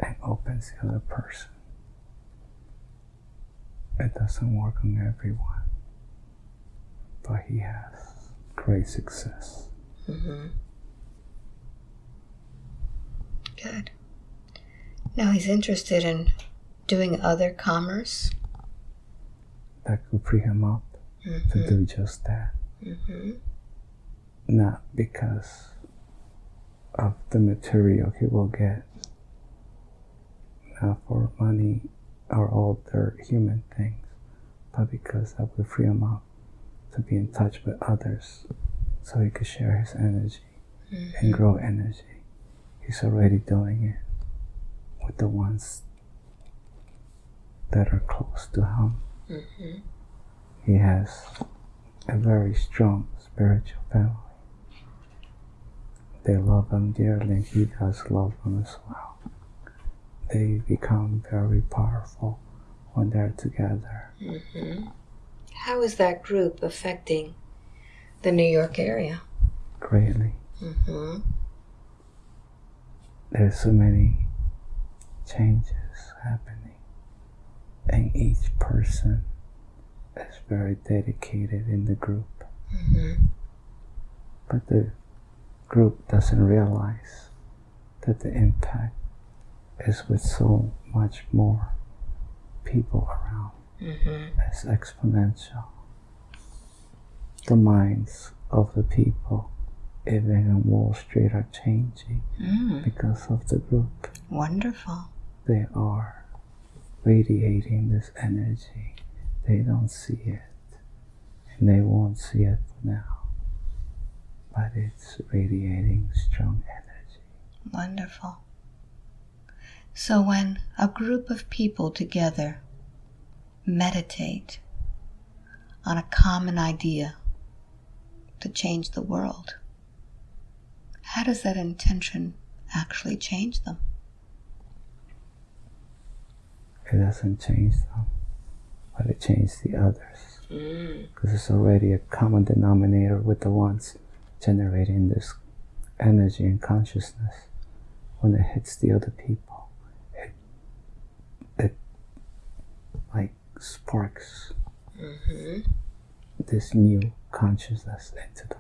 and opens the other person. It doesn't work on everyone, but he has great success. Mm-hmm. Good. Now he's interested in doing other commerce. That could free him up to Mm-hmm. do just that. Mm-hmm. Not because of the material he will get, not for money or all their human things, but because that will free him up to be in touch with others so he could share his energy and grow energy. He's already doing it with the ones that are close to him. Mm-hmm. He has a very strong spiritual family. They love him dearly, and he does love them as well. They become very powerful when they're together. Mm-hmm. How is that group affecting the New York area? Greatly. Mm-hmm. There's so many changes happening, and each person is very dedicated in the group. Mm-hmm. But the group doesn't realize that the impact is with so much more people around. Mm-hmm. It's exponential. The minds of the people, even on Wall Street, are changing Mm. because of the group. Wonderful. They are radiating this energy. They don't see it, and they won't see it now. But it's radiating strong energy. Wonderful. So when a group of people together meditate on a common idea to change the world, how does that intention actually change them? It doesn't change them, but it changes the others. Mm. because it's already a common denominator with the ones generating this energy and consciousness. When it hits the other people, it it like sparks Mm-hmm. this new consciousness into them.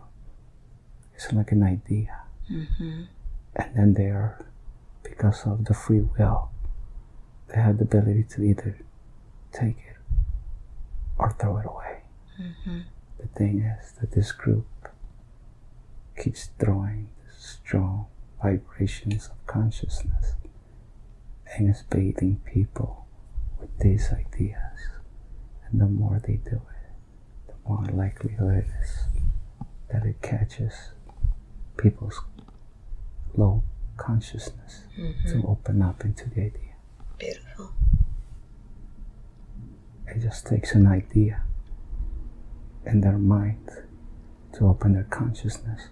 It's like an idea, Mm-hmm. and then they are, because of the free will, they have the ability to either take it or throw it away. Mm-hmm. The thing is that this group keeps throwing strong vibrations of consciousness and is bathing people with these ideas. And the more they do it, the more likelihood is that it catches people's low consciousness Mm-hmm. to open up into the idea. Beautiful. It just takes an idea in their mind to open their consciousness.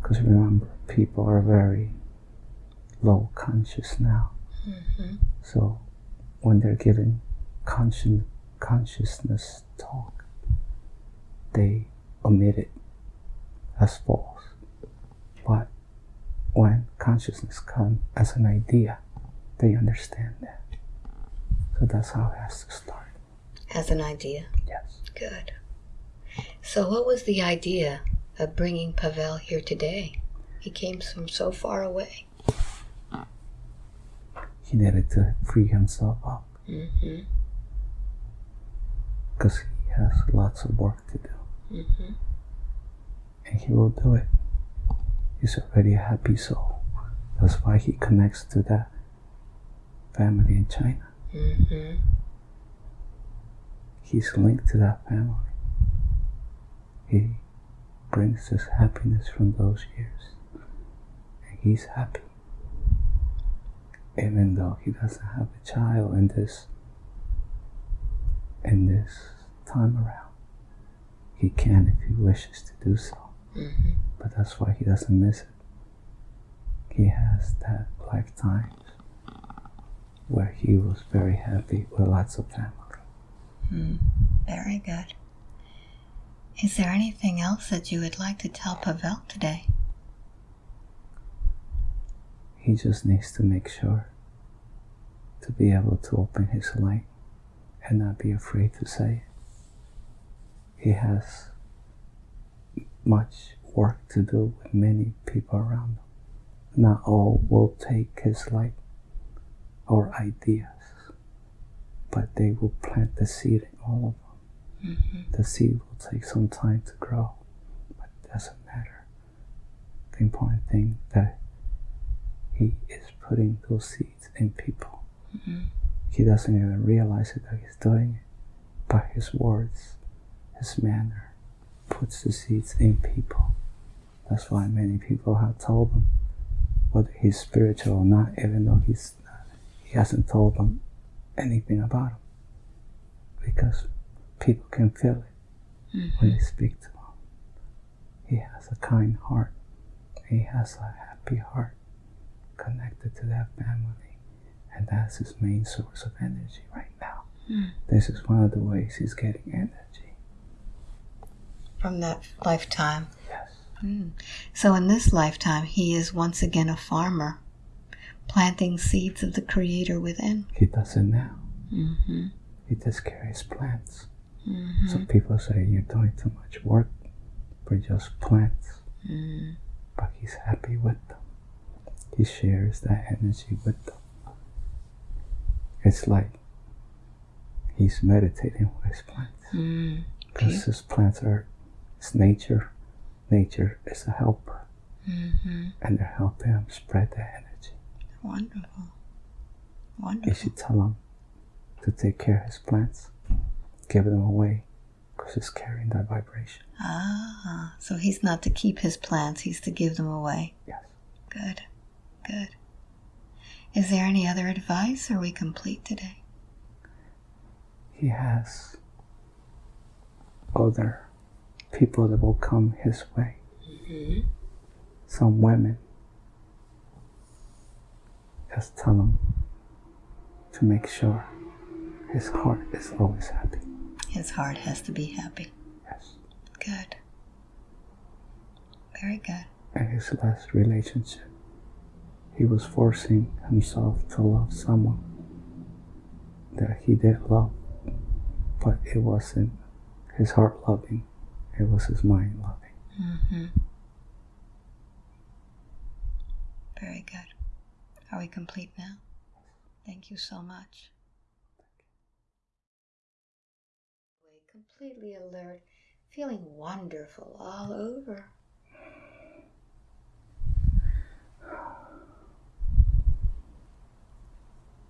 Because remember, people are very low conscious now. Mm-hmm. So when they're given conscious consciousness talk, they omit it as false. But when consciousness comes as an idea, they understand that. So that's how it has to start. As an idea. Yes. Good. So, what was the idea of bringing Pavel here today? He came from so far away. He needed to free himself up Mm-hmm. Because he has lots of work to do. Mm-hmm. And he will do it. He's already a happy soul. That's why he connects to that family in China. Mm-hmm. He's linked to that family. He brings us happiness from those years. And he's happy. Even though he doesn't have a child in this in this time around. He can if he wishes to do so. Mm-hmm. But that's why he doesn't miss it. He has that lifetime where he was very happy with lots of family. Mm. Very good. Is there anything else that you would like to tell Pavel today? He just needs to make sure to be able to open his light and not be afraid to say it. He has much work to do with many people around him. Not all will take his light or ideas, but they will plant the seed in all of them. Mm-hmm. The seed will take some time to grow, but it doesn't matter. The important thing that he is putting those seeds in people. Mm-hmm. He doesn't even realize it that he's doing it, but his words, his manner, puts the seeds in people. That's why many people have told him whether he's spiritual or not, even though he's he hasn't told them anything about him, because people can feel it Mm-hmm. when they speak to him. He has a kind heart. He has a happy heart connected to that family. And that's his main source of energy right now. Mm. This is one of the ways he's getting energy. From that lifetime. Yes. Mm. So in this lifetime, he is once again a farmer, planting seeds of the Creator within. He does it now. Mm-hmm. He just carries plants. Mm-hmm. Some people say you're doing too much work for just plants. Mm. But he's happy with them. He shares that energy with them. It's like he's meditating with his plants. Mm. Because his plants are it's nature. Nature is a helper. Mm-hmm. And they're helping him spread the energy. Wonderful. Wonderful. You should tell him to take care of his plants. Give them away. Because he's carrying that vibration. Ah, so he's not to keep his plants, he's to give them away. Yes. Good. Good. Is there any other advice? Or are we complete today? He has other people that will come his way. Mm-hmm. Some women. Just tell him to make sure his heart is always happy. His heart has to be happy. Yes. Good. Very good. And his last relationship, he was forcing himself to love someone that he did love, but it wasn't his heart loving, it was his mind loving. Mm-hmm. Very good. Are we complete now? Thank you so much. Completely alert, feeling wonderful all over.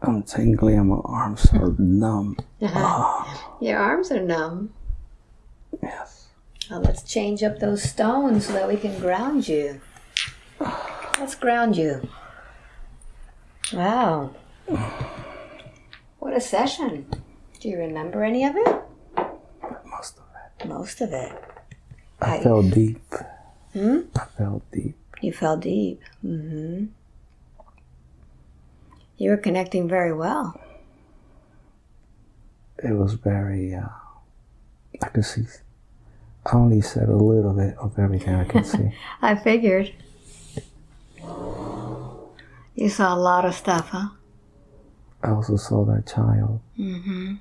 I'm tingly and my arms are numb. Ah, Your arms are numb. yes. Now let's change up those stones so that we can ground you. Let's ground you. Wow. What a session. Do you remember any of it? Most of it. Most of it. I I- fell deep. Hmm? I fell deep. You fell deep. Mm-hmm. You were connecting very well. It was very, uh, I could see, I only said a little bit of everything I could see. I figured. You saw a lot of stuff, huh? I also saw that child, Mm-hmm.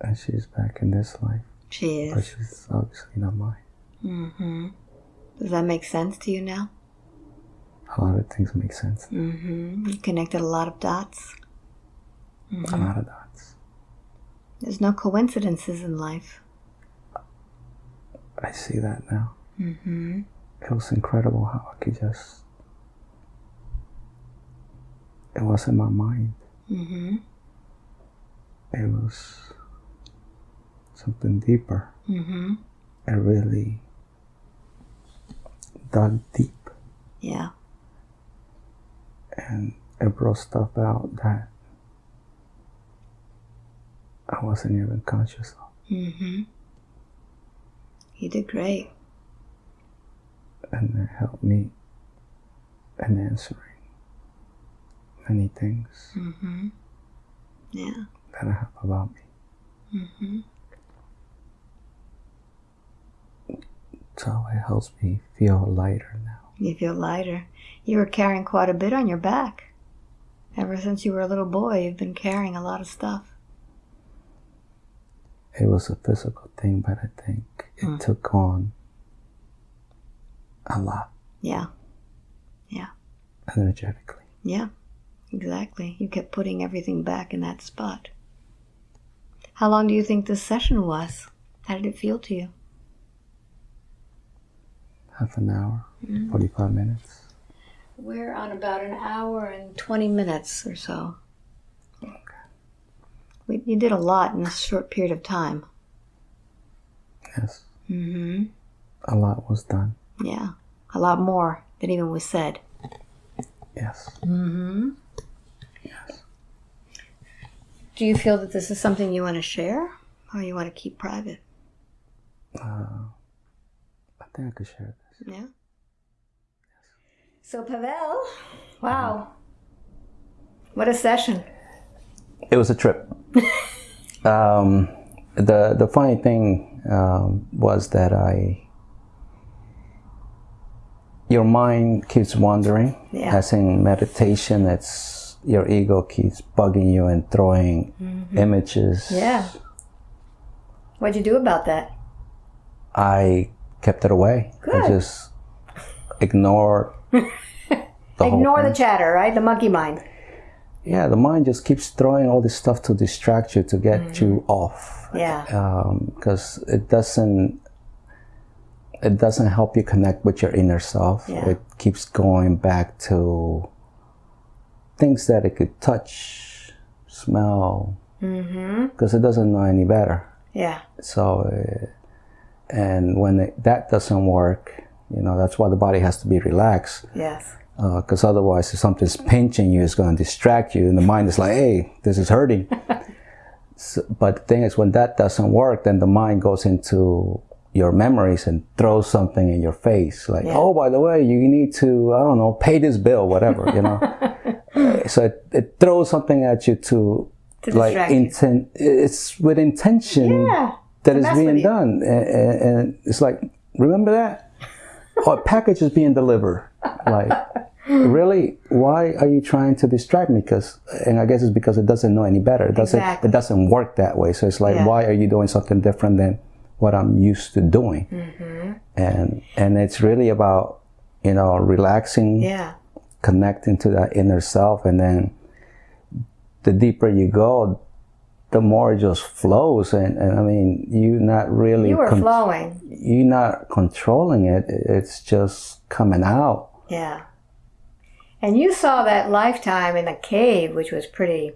and she's back in this life, She is. but she's obviously not mine. Mm-hmm. Does that make sense to you now? A lot of things make sense. Mm-hmm. You connected a lot of dots. A lot of dots. There's no coincidences in life. I see that now. Mm-hmm. It was incredible how I could just. It was in my mind. Mm-hmm. It was something deeper. Mm-hmm. It really dug deep Yeah. And it brought stuff out that I wasn't even conscious of. Mm-hmm. You did great. And it helped me in answering many things Mm-hmm. Yeah. that I have about me. Mm-hmm. So it helps me feel lighter now. You feel lighter. You were carrying quite a bit on your back. Ever since you were a little boy, you've been carrying a lot of stuff. It was a physical thing, but I think it Mm. took on a lot Yeah. Yeah. Energetically. Yeah. Exactly. You kept putting everything back in that spot. How long do you think this session was? How did it feel to you? Half an hour, Mm. 45 minutes. We're on about an hour and 20 minutes or so. Okay. We, you did a lot in a short period of time. Yes, Mm-hmm. a lot was done. Yeah. A lot more than even was said. Yes. Mm-hmm. Yes. Do you feel that this is something you want to share or you want to keep private? Uh, I think I could share this. Yeah. So Pavel, wow. What a session. It was a trip. um, the the funny thing um, was that I your mind keeps wandering. Yeah. As in meditation, it's your ego keeps bugging you and throwing images. Yeah. What'd you do about that? I kept it away. Good. I just ignored the Ignore the chatter, right? The monkey mind. yeah, the mind just keeps throwing all this stuff to distract you to get Mm-hmm. you off. Yeah. because it doesn't it doesn't help you connect with your inner self. Yeah. It keeps going back to things that it could touch, smell, Mm-hmm. because it doesn't know any better. Yeah. So, uh, and when it, that doesn't work, you know, that's why the body has to be relaxed. Yes. Because otherwise, if something's pinching you, it's going to distract you, and the mind is like, "Hey, this is hurting." so, but the thing is, when that doesn't work, then the mind goes into your memories and throws something in your face, like, Yeah. "Oh, by the way, you need to, I don't know, pay this bill, whatever," you know. Uh, so it, it throws something at you to, To like intent. It's with intention Yeah. that to is being done, and, and, and it's like, remember that? A package is being delivered. Like, really? Why are you trying to distract me? Because, and I guess it's because it doesn't know any better. It doesn't. Exactly. It doesn't work that way. So it's like, Yeah. why are you doing something different than what I'm used to doing? Mm-hmm. And and it's really about you know relaxing, Yeah. connecting to that inner self, and then the deeper you go, the more it just flows. And, and I mean, you're not really You were flowing. you're not controlling it. It's just coming out. Yeah. And you saw that lifetime in a cave, which was pretty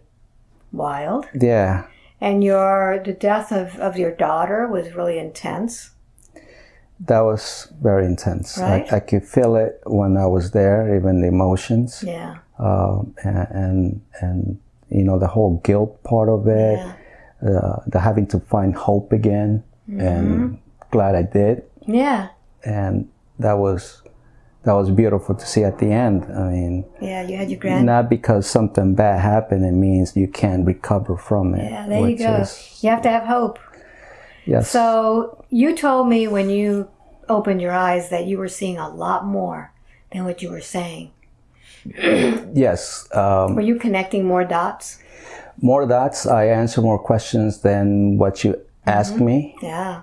wild. Yeah. And your the death of, of your daughter was really intense. That was very intense. Right. I, I could feel it when I was there, even the emotions, Yeah. um, and, and and you know the whole guilt part of it, Yeah. uh, the having to find hope again, Mm-hmm. and glad I did, Yeah. and that was that was beautiful to see at the end. I mean, Yeah. You had your grand. not because something bad happened, it means you can't recover from it. Yeah. There you go. is- You have to have hope. yes. So you told me when you opened your eyes that you were seeing a lot more than what you were saying. Yes. Um, Were you connecting more dots? more dots. I answer more questions than what you asked Mm-hmm. me, Yeah.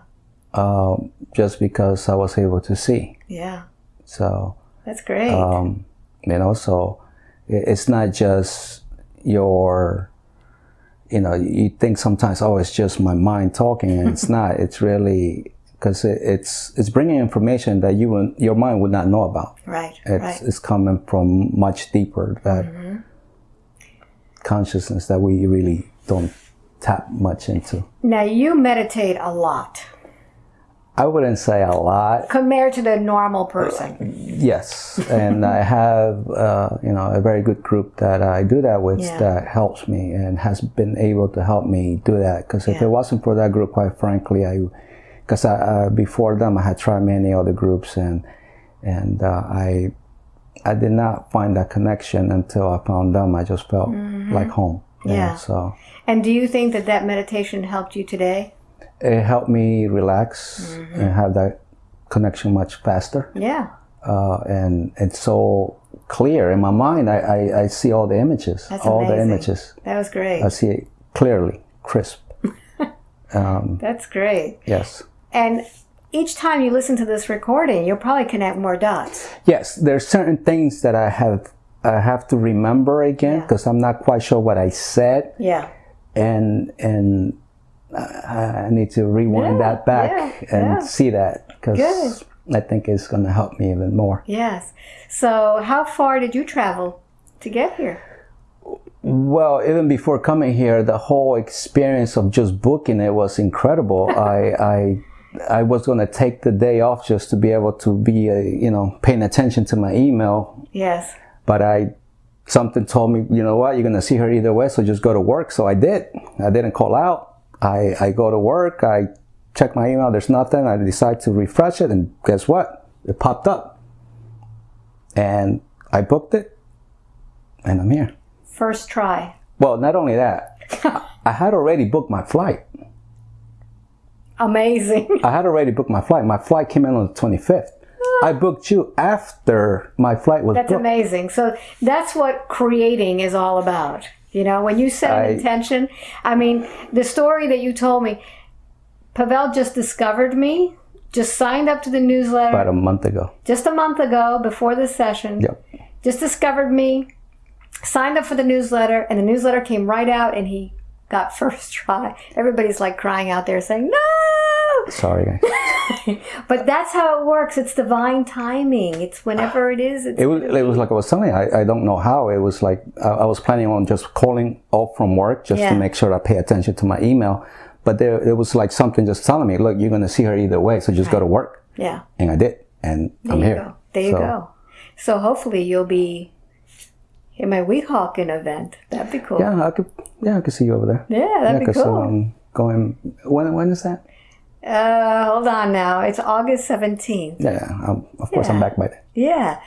um, just because I was able to see. Yeah. So, That's great. um, you know, so it's not just your you know, you think sometimes, oh, it's just my mind talking, and it's not. It's really because it, it's it's bringing information that you would- your mind would not know about. Right. It's right. it's coming from much deeper that consciousness that we really don't tap much into. Now you meditate a lot I wouldn't say a lot. compared to the normal person. Yes, and I have uh, you know a very good group that I do that with Yeah. that helps me and has been able to help me do that. Because if Yeah. it wasn't for that group, quite frankly, I because uh, before them I had tried many other groups and and uh, I I did not find that connection until I found them. I just felt like home. you know. Yeah. So And do you think that that meditation helped you today? it helped me relax Mm-hmm. and have that connection much faster. Yeah. uh, and it's so clear in my mind. I, I, I see all the images, That's all the images. That was great. I see it clearly, crisp. That's great. Yes, And each time you listen to this recording, you'll probably connect more dots. yes. There's certain things that I have I have to remember again because I'm not quite sure what I said, Yeah. and and I I need to rewind Yeah, that back yeah, and yeah. see that because I think it's going to help me even more. Yes. So, how far did you travel to get here? Well, even before coming here, the whole experience of just booking it was incredible. I, I, I was going to take the day off just to be able to be, uh, you know, paying attention to my email. Yes. But I, something told me, you know what, you're going to see her either way, so just go to work. So I did. I didn't call out. I, I go to work. I check my email. There's nothing. I decide to refresh it, and guess what? It popped up, and I booked it, and I'm here. First try. Well, not only that, I had already booked my flight. Amazing. I had already booked my flight. My flight came in on the 25th. I ah. booked you after my flight was That's booked. amazing. So, that's what creating is all about. You know, when you set an I- intention, I mean, the story that you told me, Pavel just discovered me, just signed up to the newsletter About a month ago. just a month ago before this session. Yep. just discovered me, signed up for the newsletter, and the newsletter came right out, and he got first try. Everybody's like crying out there saying, No! Sorry, guys. But that's how it works. It's divine timing. It's whenever it is. It's It was, it was like I was telling you, I, I don't know how. It was like I, I was planning on just calling off from work just Yeah. to make sure I pay attention to my email. But there, it was like something just telling me, look, you're going to see her either way, so just go to work. yeah. And I did. And I'm here. go. There you So- go. So hopefully you'll be in my Weehawken event. That'd be cool. Yeah, I could. Yeah, I could see you over there. Yeah, that'd be 'cause, cool. um, going. When when is that? Uh, hold on now. It's August 17th. Yeah, yeah. Um, of course, I'm back by then. Yeah.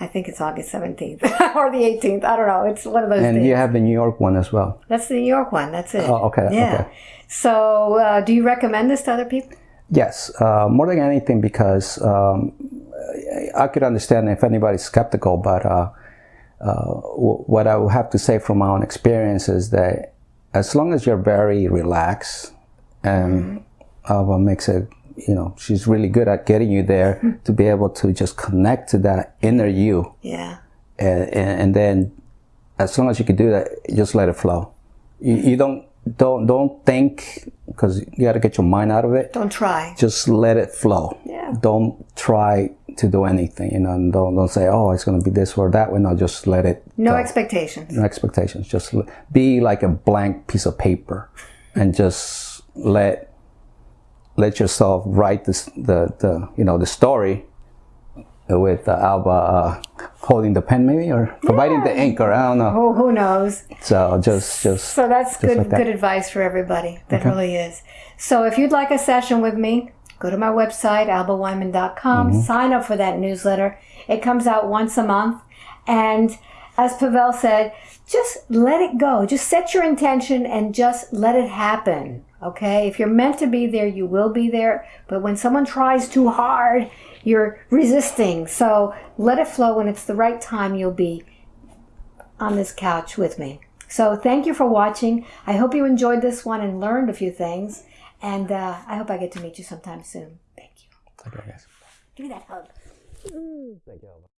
I think it's August 17th or the 18th. I don't know. It's one of those And days. you have the New York one as well. That's the New York one. That's it. Oh, okay, Yeah. okay. So, uh, do you recommend this to other people? Yes, uh, more than anything because um, I could understand if anybody's skeptical, but uh, what I would have to say from my own experience is that as long as you're very relaxed and uh, what makes it, you know, she's really good at getting you there to be able to just connect to that inner you. Yeah. and, and, and then as long as you can do that just let it flow you, you don't don't don't think because you got to get your mind out of it Don't try. just let it flow Yeah. don't try to do anything you know and don't don't say oh it's going to be this or that way no just let it No go. expectations. no expectations just be like a blank piece of paper and just let let yourself write this the the you know the story with uh, Alba uh, holding the pen maybe or providing the ink or I don't know Oh, who knows? so just just So that's good like that. good advice for everybody. That really is. So if you'd like a session with me, go to my website, albaweinman.com, Mm-hmm. sign up for that newsletter. It comes out once a month. And as Pavel said, just let it go. Just set your intention and just let it happen. Okay? If you're meant to be there, you will be there. But when someone tries too hard, you're resisting. So let it flow. When it's the right time, you'll be on this couch with me. So thank you for watching. I hope you enjoyed this one and learned a few things. And uh, I hope I get to meet you sometime soon. Thank you. Okay, guys. Give me that hug. Thank you.